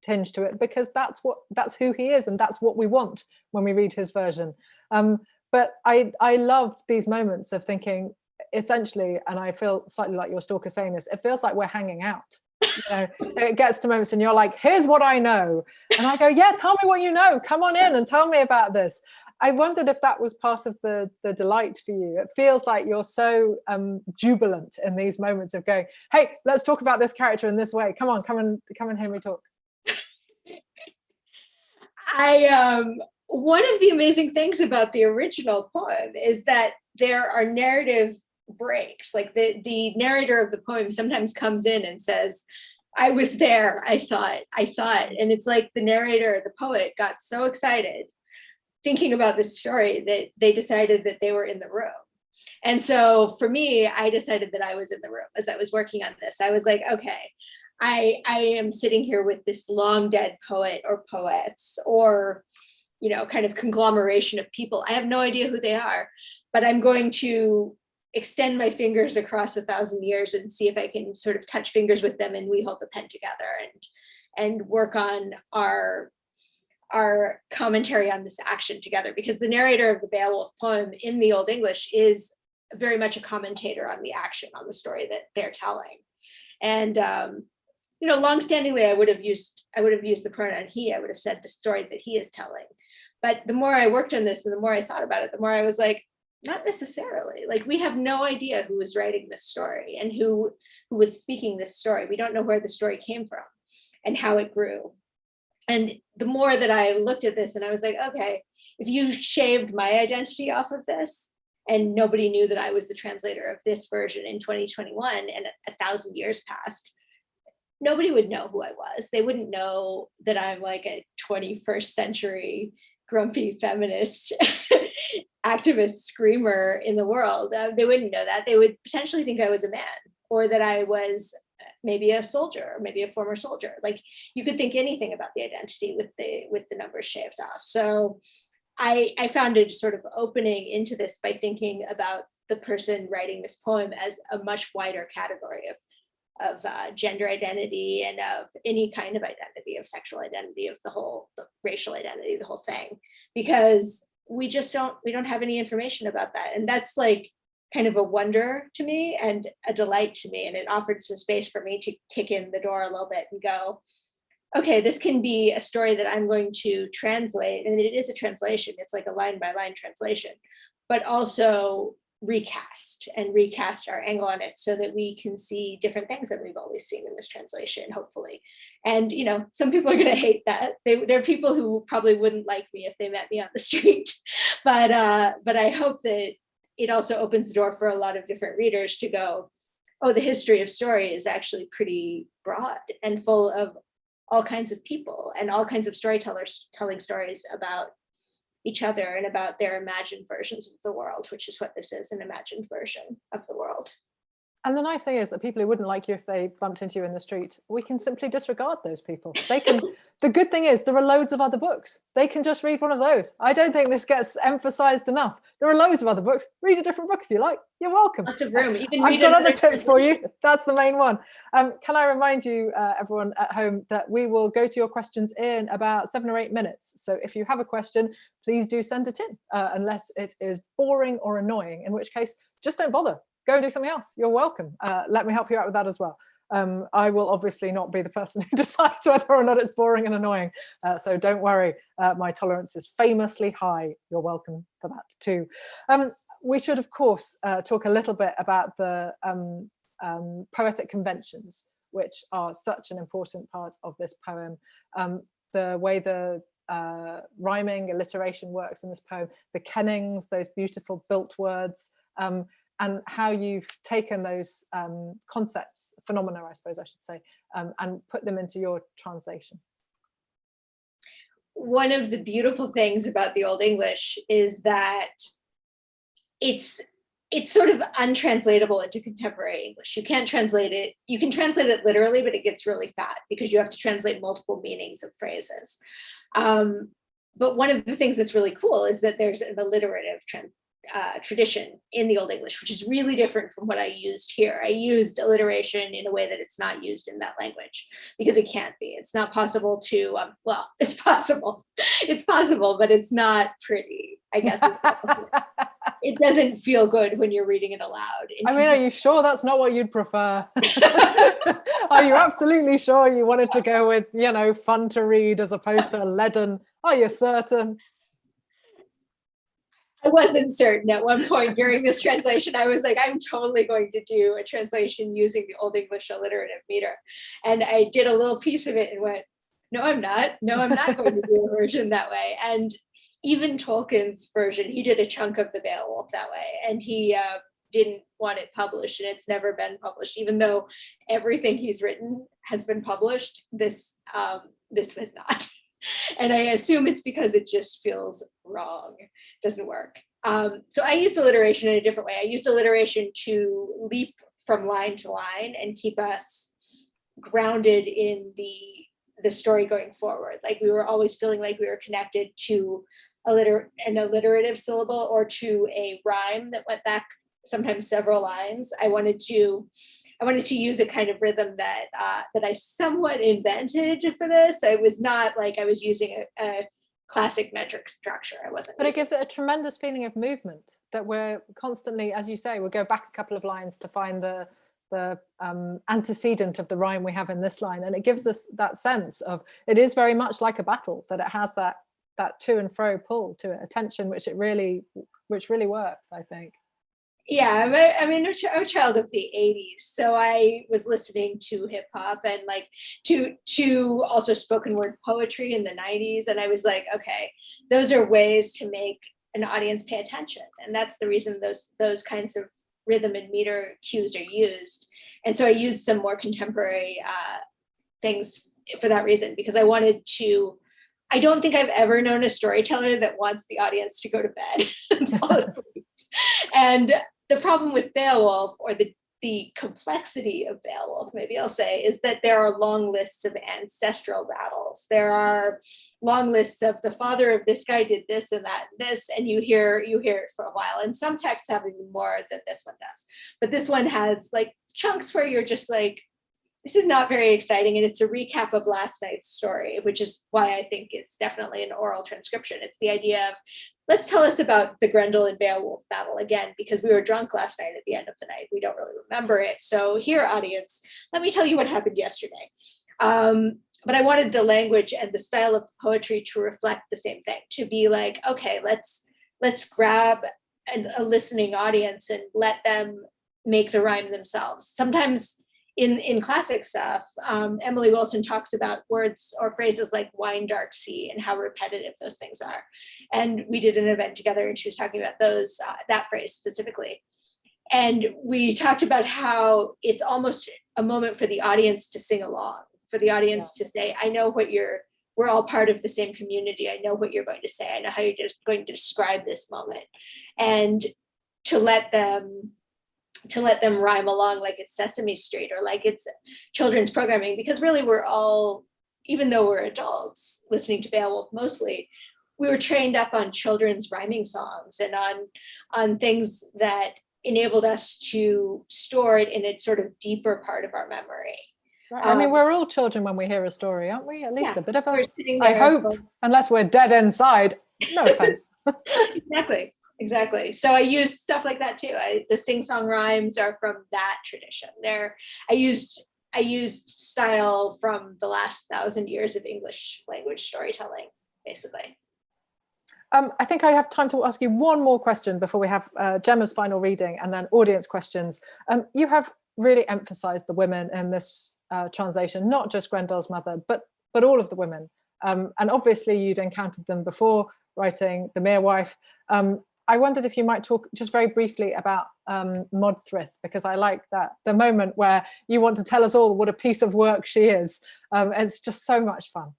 tinge to it because that's what, that's who he is and that's what we want when we read his version. Um, but I, I loved these moments of thinking, essentially, and I feel slightly like your stalker saying this, it feels like we're hanging out. You know, [LAUGHS] it gets to moments and you're like, here's what I know. And I go, yeah, tell me what you know. Come on in and tell me about this. I wondered if that was part of the, the delight for you. It feels like you're so um, jubilant in these moments of going, hey, let's talk about this character in this way. Come on, come and come and hear me talk. I um one of the amazing things about the original poem is that there are narrative breaks. Like the, the narrator of the poem sometimes comes in and says, I was there, I saw it, I saw it. And it's like the narrator, the poet got so excited thinking about this story that they decided that they were in the room. And so for me, I decided that I was in the room as I was working on this. I was like, okay, I, I am sitting here with this long dead poet or poets or, you know, kind of conglomeration of people. I have no idea who they are, but I'm going to extend my fingers across a thousand years and see if I can sort of touch fingers with them and we hold the pen together and and work on our our commentary on this action together because the narrator of the Beowulf poem in the Old English is very much a commentator on the action on the story that they're telling. And um, you know, longstandingly, I would have used I would have used the pronoun he. I would have said the story that he is telling. But the more I worked on this and the more I thought about it, the more I was like, not necessarily. Like we have no idea who was writing this story and who who was speaking this story. We don't know where the story came from and how it grew and the more that I looked at this and I was like, okay, if you shaved my identity off of this and nobody knew that I was the translator of this version in 2021 and a thousand years passed, nobody would know who I was. They wouldn't know that I'm like a 21st century grumpy feminist [LAUGHS] activist screamer in the world. Uh, they wouldn't know that. They would potentially think I was a man or that I was maybe a soldier, maybe a former soldier. Like you could think anything about the identity with the with the numbers shaved off. So I, I found it sort of opening into this by thinking about the person writing this poem as a much wider category of of uh, gender identity and of any kind of identity of sexual identity of the whole the racial identity the whole thing because we just don't we don't have any information about that and that's like kind of a wonder to me and a delight to me. And it offered some space for me to kick in the door a little bit and go, okay, this can be a story that I'm going to translate. And it is a translation. It's like a line by line translation, but also recast and recast our angle on it so that we can see different things that we've always seen in this translation, hopefully. And, you know, some people are going to hate that. They, there are people who probably wouldn't like me if they met me on the [LAUGHS] street, but, uh, but I hope that it also opens the door for a lot of different readers to go, oh, the history of story is actually pretty broad and full of all kinds of people and all kinds of storytellers telling stories about each other and about their imagined versions of the world, which is what this is, an imagined version of the world. And the nice thing is that people who wouldn't like you if they bumped into you in the street, we can simply disregard those people. They can, [LAUGHS] the good thing is there are loads of other books. They can just read one of those. I don't think this gets emphasized enough. There are loads of other books. Read a different book if you like. You're welcome. Lots of room. Even I've got other tips for you. That's the main one. Um, can I remind you, uh, everyone at home, that we will go to your questions in about seven or eight minutes. So if you have a question, please do send it in, uh, unless it is boring or annoying, in which case, just don't bother go and do something else. You're welcome. Uh, let me help you out with that as well. Um, I will obviously not be the person [LAUGHS] who decides whether or not it's boring and annoying. Uh, so don't worry, uh, my tolerance is famously high. You're welcome for that too. Um, we should, of course, uh, talk a little bit about the um, um poetic conventions, which are such an important part of this poem. Um, the way the uh, rhyming, alliteration works in this poem, the kennings, those beautiful built words, um, and how you've taken those um, concepts, phenomena, I suppose I should say, um, and put them into your translation. One of the beautiful things about the Old English is that it's it's sort of untranslatable into contemporary English. You can't translate it. You can translate it literally, but it gets really fat because you have to translate multiple meanings of phrases. Um, but one of the things that's really cool is that there's an alliterative trend, uh, tradition in the Old English, which is really different from what I used here. I used alliteration in a way that it's not used in that language because it can't be. It's not possible to, um, well, [LAUGHS] it's possible. It's possible, but it's not pretty, I guess. is what I'll say. it doesn't feel good when you're reading it aloud. I mean, are you sure that's not what you'd prefer? [LAUGHS] are you absolutely sure you wanted to go with, you know, fun to read as opposed to a leaden? Are you certain? I wasn't certain at one point during this translation. I was like, I'm totally going to do a translation using the Old English alliterative meter. And I did a little piece of it and went, no, I'm not. No, I'm not going to do a version that way. And even Tolkien's version, he did a chunk of the Beowulf that way. And he uh, didn't want it published and it's never been published, even though everything he's written has been published, this, um, this was not. [LAUGHS] and I assume it's because it just feels wrong, doesn't work. Um, so I used alliteration in a different way. I used alliteration to leap from line to line and keep us grounded in the the story going forward. Like we were always feeling like we were connected to a liter an alliterative syllable or to a rhyme that went back sometimes several lines. I wanted to I wanted to use a kind of rhythm that uh, that I somewhat invented for this. I was not like I was using a, a classic metric structure. I wasn't. But it gives it a tremendous feeling of movement that we're constantly, as you say, we'll go back a couple of lines to find the the um, antecedent of the rhyme we have in this line. And it gives us that sense of, it is very much like a battle, that it has that that to and fro pull to it, a tension which it really, which really works, I think. Yeah, I'm a, I mean, I'm a ch- I'm a child of the 80s. So I was listening to hip hop and like to to also spoken word poetry in the 90s. And I was like, okay, those are ways to make an audience pay attention. And that's the reason those those kinds of rhythm and meter cues are used. And so I used some more contemporary uh, things for that reason, because I wanted to, I don't think I've ever known a storyteller that wants the audience to go to bed and fall asleep. And the problem with Beowulf or the the complexity of Beowulf, maybe I'll say, is that there are long lists of ancestral battles. There are long lists of the father of this guy did this and that, and this, and you hear you hear it for a while. And some texts have even more than this one does. But this one has like chunks where you're just like, this is not very exciting. And it's a recap of last night's story, which is why I think it's definitely an oral transcription. It's the idea of let's tell us about the Grendel and Beowulf battle again, because we were drunk last night at the end of the night. We don't really remember it. So here, audience, let me tell you what happened yesterday. Um, but I wanted the language and the style of poetry to reflect the same thing, to be like, okay, let's let's grab an, a listening audience and let them make the rhyme themselves. Sometimes in, in classic stuff, um, Emily Wilson talks about words or phrases like wine dark sea and how repetitive those things are. And we did an event together and she was talking about those, uh, that phrase specifically. And we talked about how it's almost a moment for the audience to sing along, for the audience to say, I know what you're, we're all part of the same community. I know what you're going to say. I know how you're just going to describe this moment. And to let them to let them rhyme along like it's Sesame Street or like it's children's programming, because really we're all, even though we're adults listening to Beowulf mostly, we were trained up on children's rhyming songs and on, on things that enabled us to store it in a sort of deeper part of our memory. Right. I mean, Um, we're all children when we hear a story, aren't we? At least Yeah, a bit of us. I hope, unless we're dead inside. No offense. [LAUGHS] exactly exactly so i use stuff like that too I, the sing song rhymes are from that tradition there i used i used style from the last thousand years of english language storytelling basically Um, I think I have time to ask you one more question before we have uh, Gemma's final reading and then audience questions. Um, you have really emphasized the women in this uh, translation, not just Grendel's mother, but but all of the women. Um, and obviously you'd encountered them before writing The Mere Wife. I wondered if you might talk just very briefly about um, Modthryth, because I like that, the moment where you want to tell us all what a piece of work she is. Um, it's just so much fun.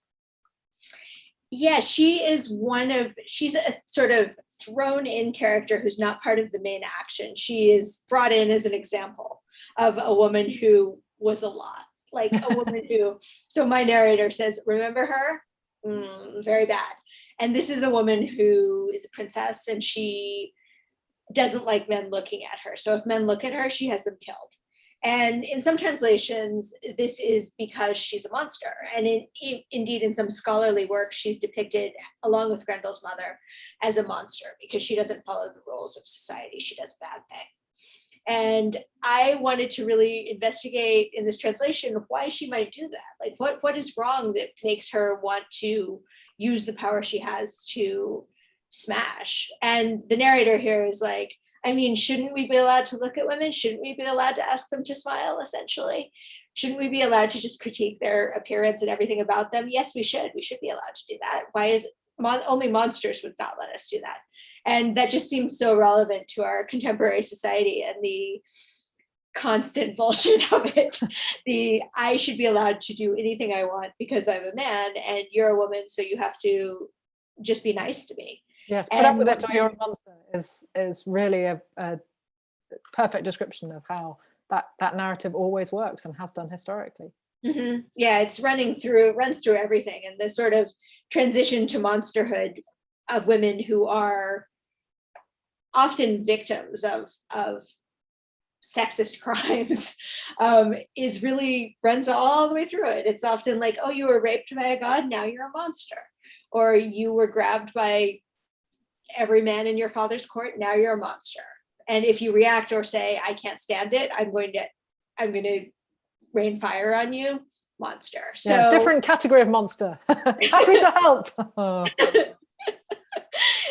yeah she is one of she's a sort of thrown in character who's not part of the main action she is brought in as an example of a woman who was a lot like a woman [LAUGHS] who so my narrator says remember her mm, very bad. And this is a woman who is a princess and she doesn't like men looking at her. So if men look at her, she has them killed. And in some translations, this is because she's a monster. And in, in, indeed, in some scholarly work, she's depicted, along with Grendel's mother, as a monster because she doesn't follow the rules of society. She does bad thing. And I wanted to really investigate in this translation why she might do that. Like what, what is wrong that makes her want to use the power she has to smash? And the narrator here is like, I mean, shouldn't we be allowed to look at women? Shouldn't we be allowed to ask them to smile, essentially? Shouldn't we be allowed to just critique their appearance and everything about them? Yes, we should. We should be allowed to do that. Why is mon only monsters would not let us do that? And that just seems so relevant to our contemporary society and the constant [LAUGHS] bullshit of it. the I should be allowed to do anything I want because I'm a man and you're a woman, so you have to just be nice to me. Yes, put up with it or you're a monster is is really a, a perfect description of how that that narrative always works and has done historically. Mm -hmm. Yeah, it's running through, runs through everything. And the sort of transition to monsterhood of women who are often victims of, of sexist [LAUGHS] crimes um, is really runs all the way through it. It's often like, oh, you were raped by a god, now you're a monster. Or you were grabbed by every man in your father's court, now you're a monster. And if you react or say, I can't stand it, I'm going to, I'm going to rain fire on you, monster. So yeah, different category of monster. [LAUGHS] Happy to help. [LAUGHS]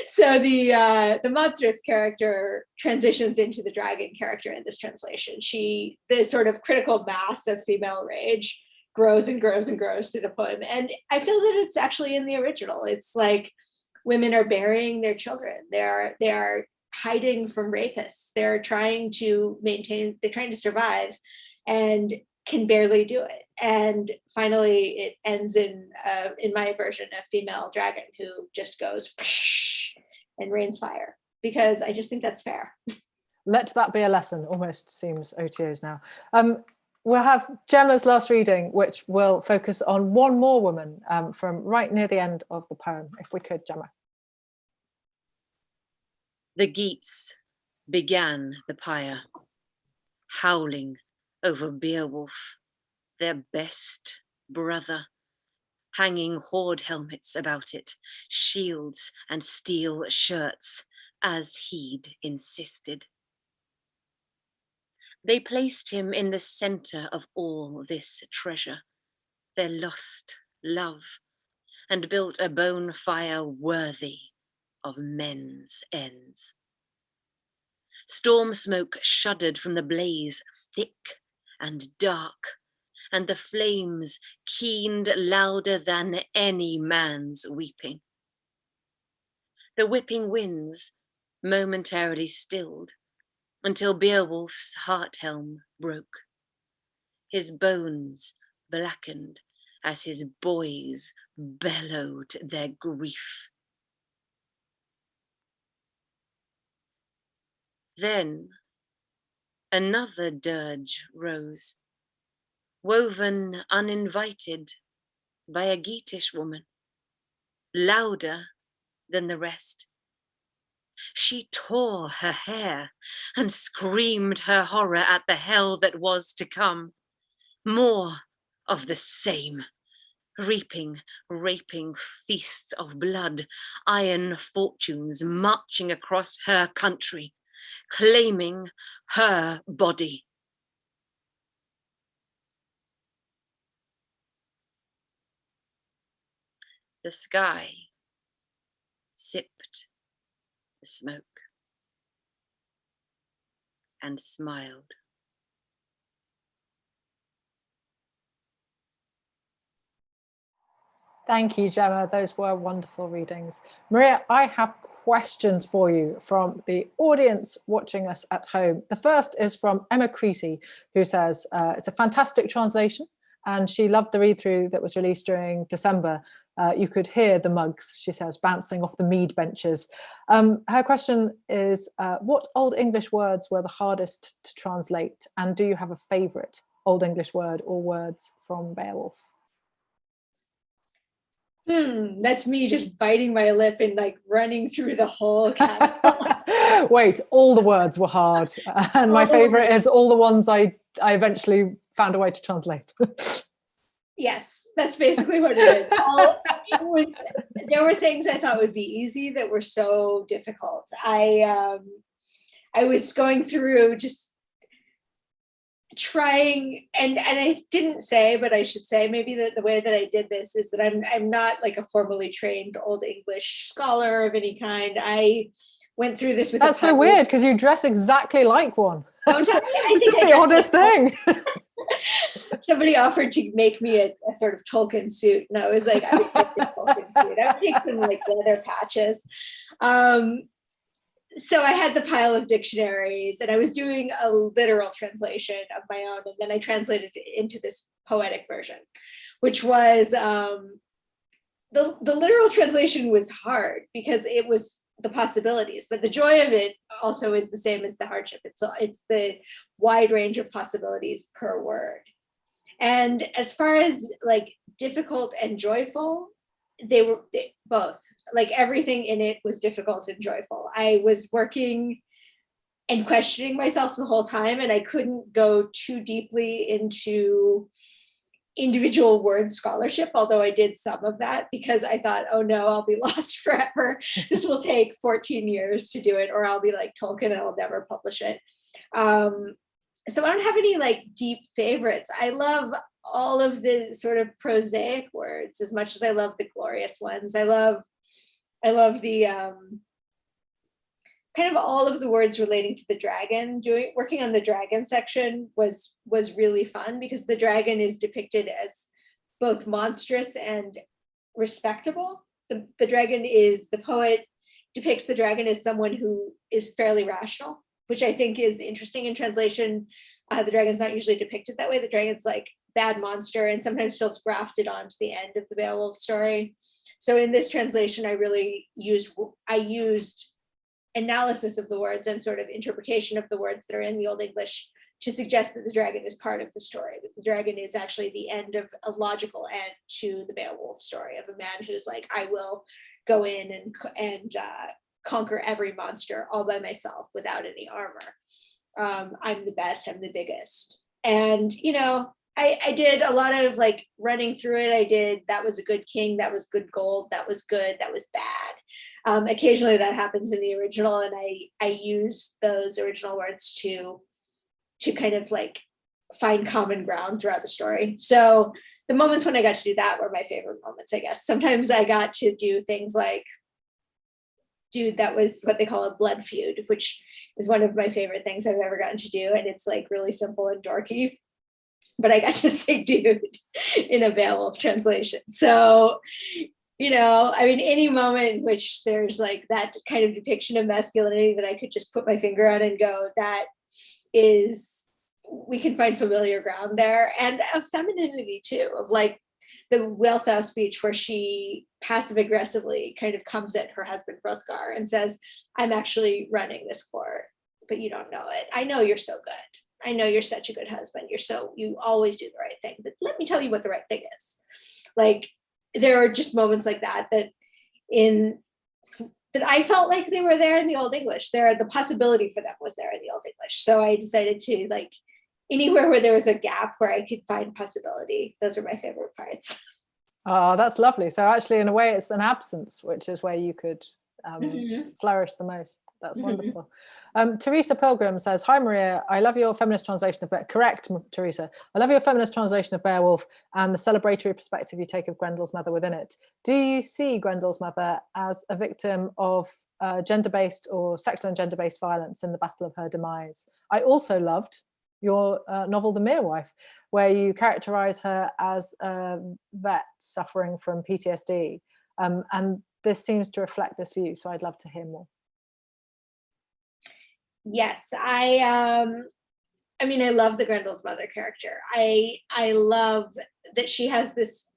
so the uh, the Modthryth character transitions into the dragon character in this translation. She, the sort of critical mass of female rage grows and grows and grows through the poem. And I feel that it's actually in the original. It's like women are burying their children. They are, they are hiding from rapists. They're trying to maintain, they're trying to survive and can barely do it. And finally it ends in, uh, in my version, a female dragon who just goes [LAUGHS] and rains fire because I just think that's fair. Let that be a lesson, almost seems OTOs now. Um, we'll have Gemma's last reading, which will focus on one more woman um, from right near the end of the poem, if we could, Gemma. The Geats began the pyre, howling over Beowulf, their best brother, hanging hoard helmets about it, shields and steel shirts, as he'd insisted. They placed him in the center of all this treasure, their lost love, and built a bone fire worthy of men's ends. Storm smoke shuddered from the blaze, thick and dark, and the flames keened louder than any man's weeping. The whipping winds momentarily stilled until Beowulf's heart helm broke. His bones blackened as his boys bellowed their grief. Then another dirge rose, woven uninvited by a Geatish woman, louder than the rest. She tore her hair and screamed her horror at the hell that was to come. More of the same. Reaping, raping feasts of blood, iron fortunes marching across her country, claiming her body. The sky sipped the smoke and smiled. Thank you, Gemma. Those were wonderful readings. Maria, I have questions for you from the audience watching us at home. The first is from Emma Creasy, who says, uh, it's a fantastic translation and she loved the read through that was released during December. Uh, you could hear the mugs, she says, bouncing off the mead benches. Um, her question is, uh, what Old English words were the hardest to translate? And do you have a favorite Old English word or words from Beowulf? Hmm, that's me just biting my lip and like running through the whole [LAUGHS] catalog. Wait, all the words were hard. And my favorite is all the ones I, I eventually found a way to translate. [LAUGHS] Yes, that's basically what it is. All, it was, there were things I thought would be easy that were so difficult. I um, I was going through just trying and and I didn't say, but I should say maybe that the way that I did this is that I'm I'm not like a formally trained Old English scholar of any kind. I went through this with That's so weird because you dress exactly like one. [LAUGHS] Don't It's tell me, I it's just the oddest thing. [LAUGHS] [LAUGHS] somebody offered to make me a, a sort of Tolkien suit, and I was like, I would take the Tolkien suit. I would take some like leather patches. Um, so I had the pile of dictionaries, and I was doing a literal translation of my own, and then I translated into this poetic version, which was um, the the literal translation was hard because it was the possibilities, but the joy of it also is the same as the hardship. It's it's the wide range of possibilities per word. And as far as like difficult and joyful, they were they, both. Like everything in it was difficult and joyful. I was working and questioning myself the whole time, and I couldn't go too deeply into individual word scholarship, although I did some of that because I thought, oh no, I'll be [LAUGHS] lost forever. this will take 14 years to do it, or I'll be like Tolkien and I'll never publish it. Um, so I don't have any like deep favorites. I love all of the sort of prosaic words as much as I love the glorious ones. I love, I love the um, kind of all of the words relating to the dragon. Doing working on the dragon section was was really fun because the dragon is depicted as both monstrous and respectable. The, the dragon is the poet depicts the dragon as someone who is fairly rational which I think is interesting in translation. Uh, the dragon's not usually depicted that way. The dragon's like bad monster and sometimes feels grafted onto the end of the Beowulf story. So in this translation, I really used, I used analysis of the words and sort of interpretation of the words that are in the Old English to suggest that the dragon is part of the story. That the dragon is actually the end of a logical end to the Beowulf story of a man who's like, I will go in and, and uh, conquer every monster all by myself without any armor. Um, I'm the best, I'm the biggest. And, you know, I, I did a lot of like running through it. I did, that was a good king, that was good gold, that was good, that was bad. Um, occasionally that happens in the original and I, I use those original words to, to kind of like find common ground throughout the story. So the moments when I got to do that were my favorite moments, I guess. Sometimes I got to do things like dude that was what they call a blood feud which is one of my favorite things i've ever gotten to do and it's like really simple and dorky but i got to [LAUGHS] say dude in a beowulf translation so you know i mean any moment in which there's like that kind of depiction of masculinity that i could just put my finger on and go that is we can find familiar ground there and of femininity too of like the Wealhtheow speech where she passive aggressively kind of comes at her husband Hrothgar and says, I'm actually running this court, but you don't know it. I know you're so good. I know you're such a good husband. You're so, you always do the right thing, but let me tell you what the right thing is. Like, there are just moments like that, that in, that I felt like they were there in the Old English. There, the possibility for them was there in the Old English. So I decided to like, anywhere where there was a gap where I could find possibility. Those are my favorite parts. Oh, [LAUGHS] that's lovely. So actually, in a way, it's an absence, which is where you could um, Mhm. flourish the most. That's Mhm. wonderful. Um, Teresa Pilgrim says, hi, Maria. I love your feminist translation of, Be- correct, Teresa. I love your feminist translation of Beowulf and the celebratory perspective you take of Grendel's mother within it. Do you see Grendel's mother as a victim of uh, gender-based or sexual and gender-based violence in the battle of her demise? I also loved your uh, novel, The Mere Wife, where you characterize her as a vet suffering from PTSD. Um, and this seems to reflect this view. So I'd love to hear more. Yes, I um I mean I love the Grendel's mother character. I I love that she has this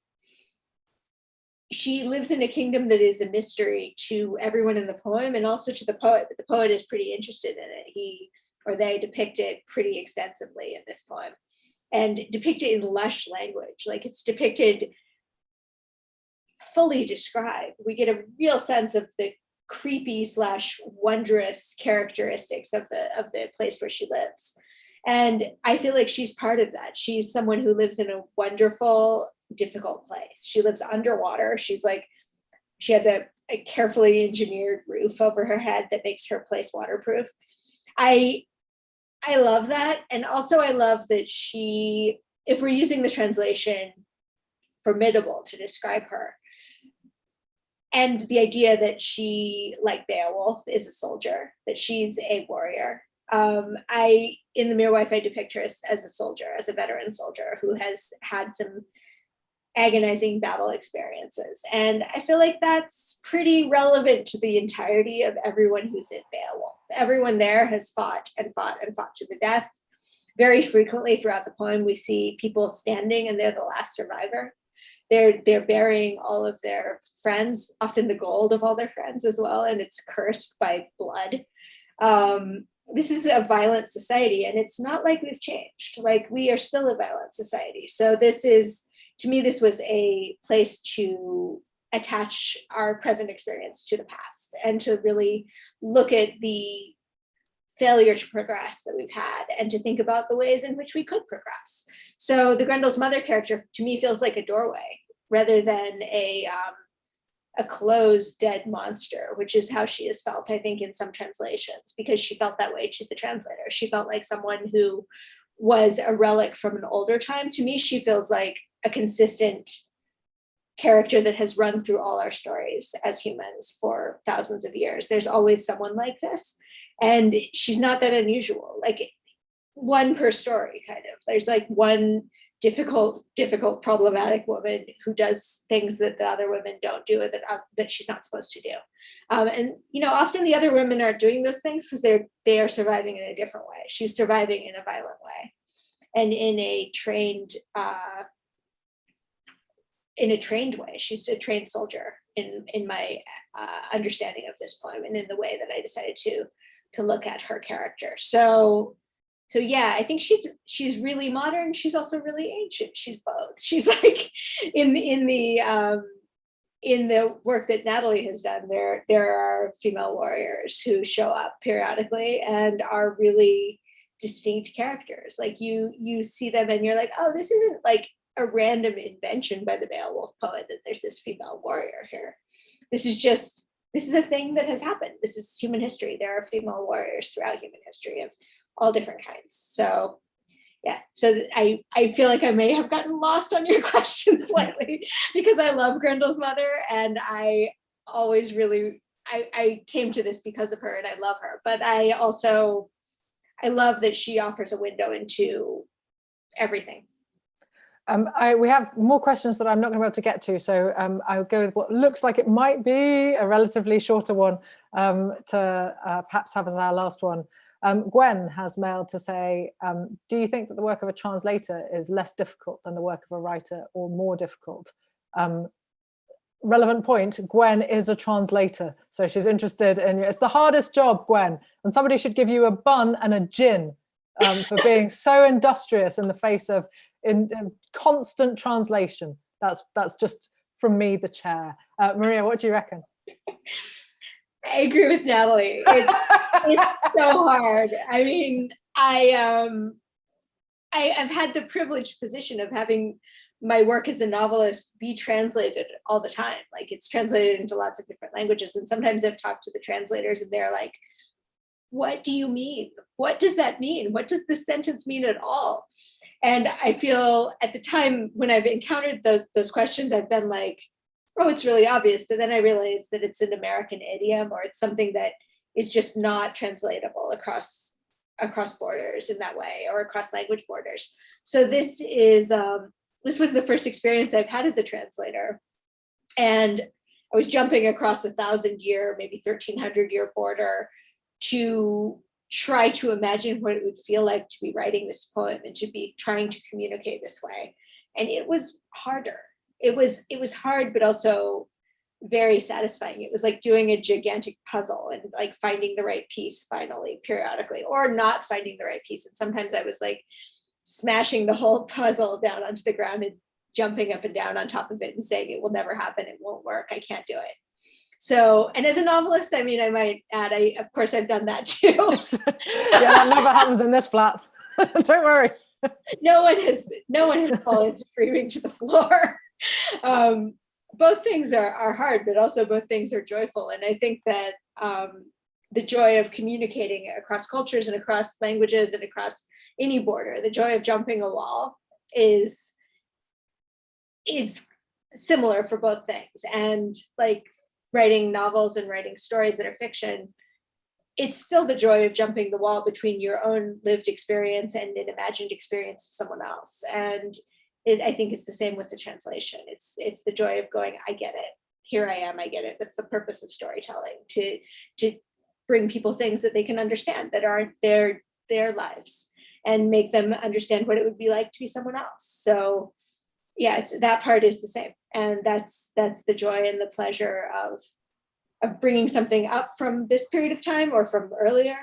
she lives in a kingdom that is a mystery to everyone in the poem and also to the poet, but the poet is pretty interested in it. He or they depict it pretty extensively in this poem and depict it in lush language. Like it's depicted fully described. We get a real sense of the creepy slash wondrous characteristics of the of the place where she lives. And I feel like she's part of that. She's someone who lives in a wonderful, difficult place. She lives underwater. She's like, she has a, a carefully engineered roof over her head that makes her place waterproof. I I love that. And also I love that she, if we're using the translation formidable to describe her, and the idea that she, like Beowulf, is a soldier, that she's a warrior. Um, I, in The Mere Wife, I depict her as, as a soldier, as a veteran soldier who has had some agonizing battle experiences. And I feel like that's pretty relevant to the entirety of everyone who's in Beowulf. Everyone there has fought and fought and fought to the death. Very frequently throughout the poem, we see people standing and they're the last survivor. They're, they're burying all of their friends, often the gold of all their friends as well, and it's cursed by blood. Um, this is a violent society and it's not like we've changed. Like we are still a violent society. So this is to me, this was a place to attach our present experience to the past and to really look at the failure to progress that we've had and to think about the ways in which we could progress. So the Grendel's mother character to me feels like a doorway rather than a um, a closed dead monster, which is how she is felt, I think, in some translations, because she felt that way to the translator. She felt like someone who was a relic from an older time. To me, she feels like a consistent character that has run through all our stories as humans for thousands of years. There's always someone like this. And she's not that unusual, like one per story kind of. There's like one difficult, difficult, problematic woman who does things that the other women don't do that, uh, that she's not supposed to do. Um, and, you know, often the other women aren't doing those things because they're, they are surviving in a different way. She's surviving in a violent way and in a trained uh, in a trained way. She's a trained soldier in in my uh, understanding of this poem and in the way that I decided to to look at her character. So so yeah, I think she's she's really modern. She's also really ancient. She's both. [LAUGHS] She's like in the in the um, in the work that Natalie has done. There there are female warriors who show up periodically and are really distinct characters. Like you you see them and you're like, oh, this isn't like a random invention by the Beowulf poet that there's this female warrior here. This is just, this is a thing that has happened. This is human history. There are female warriors throughout human history of all different kinds. So yeah, so I, I feel like I may have gotten lost on your [LAUGHS] question slightly because I love Grendel's mother and I always really, I, I came to this because of her and I love her, but I also, I love that she offers a window into everything um, I, we have more questions that I'm not going to be able to get to, so um, I'll go with what looks like it might be a relatively shorter one um, to uh, perhaps have as our last one. Um, Gwen has mailed to say, um, do you think that the work of a translator is less difficult than the work of a writer or more difficult? Um, relevant point, Gwen is a translator, so she's interested in you. It's the hardest job, Gwen, and somebody should give you a bun and a gin for [LAUGHS] being so industrious in the face of in, in constant translation. That's that's just from me, the chair. Uh, Maria, what do you reckon? [LAUGHS] I agree with Natalie. It's, it's [LAUGHS] so hard. I mean, I um, I, I've had the privileged position of having my work as a novelist be translated all the time. Like it's translated into lots of different languages. And sometimes I've talked to the translators and they're like, what do you mean? What does that mean? What does this sentence mean at all? And I feel at the time when I've encountered the, those questions, I've been like, oh, it's really obvious. But then I realized that it's an American idiom or it's something that is just not translatable across across borders in that way or across language borders. So this is um, this was the first experience I've had as a translator. And I was jumping across a thousand year, maybe 1300 year border to try to imagine what it would feel like to be writing this poem and to be trying to communicate this way. And it was harder. It was it was hard, but also very satisfying. It was like doing a gigantic puzzle and like finding the right piece finally periodically or not finding the right piece. And sometimes I was like smashing the whole [LAUGHS] puzzle down onto the ground and jumping up and down on top of it and saying it will never happen, it won't work, I can't do it. So, and as a novelist, I mean, I might add, I, of course, I've done that too. [LAUGHS] yeah, that never happens in this flat. [LAUGHS] Don't worry. no one has, no one has fallen screaming to the floor. [LAUGHS] Um, both things are, are hard, but also both things are joyful. And I think that um, the joy of communicating across cultures and across languages and across any border, the joy of jumping a wall is, is similar for both things. And like writing novels and writing stories that are fiction, it's still the joy of jumping the wall between your own lived experience and an imagined experience of someone else. And it, I think it's the same with the translation. It's it's the joy of going, I get it. Here I am, I get it. That's the purpose of storytelling, to, to bring people things that they can understand that aren't their, their lives and make them understand what it would be like to be someone else. So yeah, it's, that part is the same. And that's that's the joy and the pleasure of, of bringing something up from this period of time or from earlier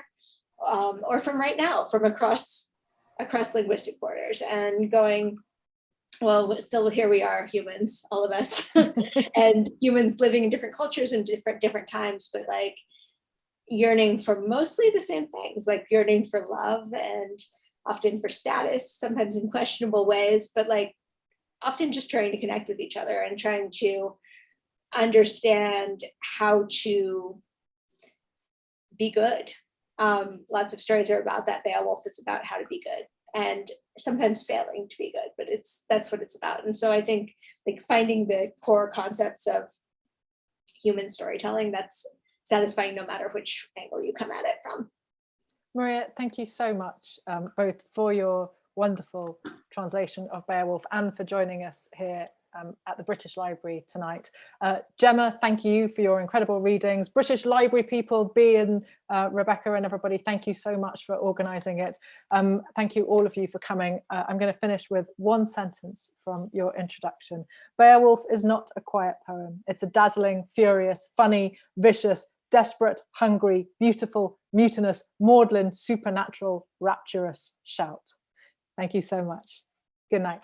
um, or from right now, from across across linguistic borders and going, well, still here we are, humans, all of us, [LAUGHS] and humans living in different cultures and different different times, but like yearning for mostly the same things, like yearning for love and often for status, sometimes in questionable ways, but like often just trying to connect with each other and trying to understand how to be good. Um, lots of stories are about that. Beowulf is about how to be good and sometimes failing to be good, but it's that's what it's about. And so I think like finding the core concepts of human storytelling that's satisfying no matter which angle you come at it from. Maria, thank you so much, um, both for your wonderful translation of Beowulf and for joining us here um, at the British Library tonight. Uh, Gemma, thank you for your incredible readings. British Library people, Bea and uh, Rebecca and everybody, thank you so much for organising it. Um, thank you all of you for coming. Uh, I'm going to finish with one sentence from your introduction. Beowulf is not a quiet poem. It's a dazzling, furious, funny, vicious, desperate, hungry, beautiful, mutinous, maudlin, supernatural, rapturous shout. Thank you so much. Good night.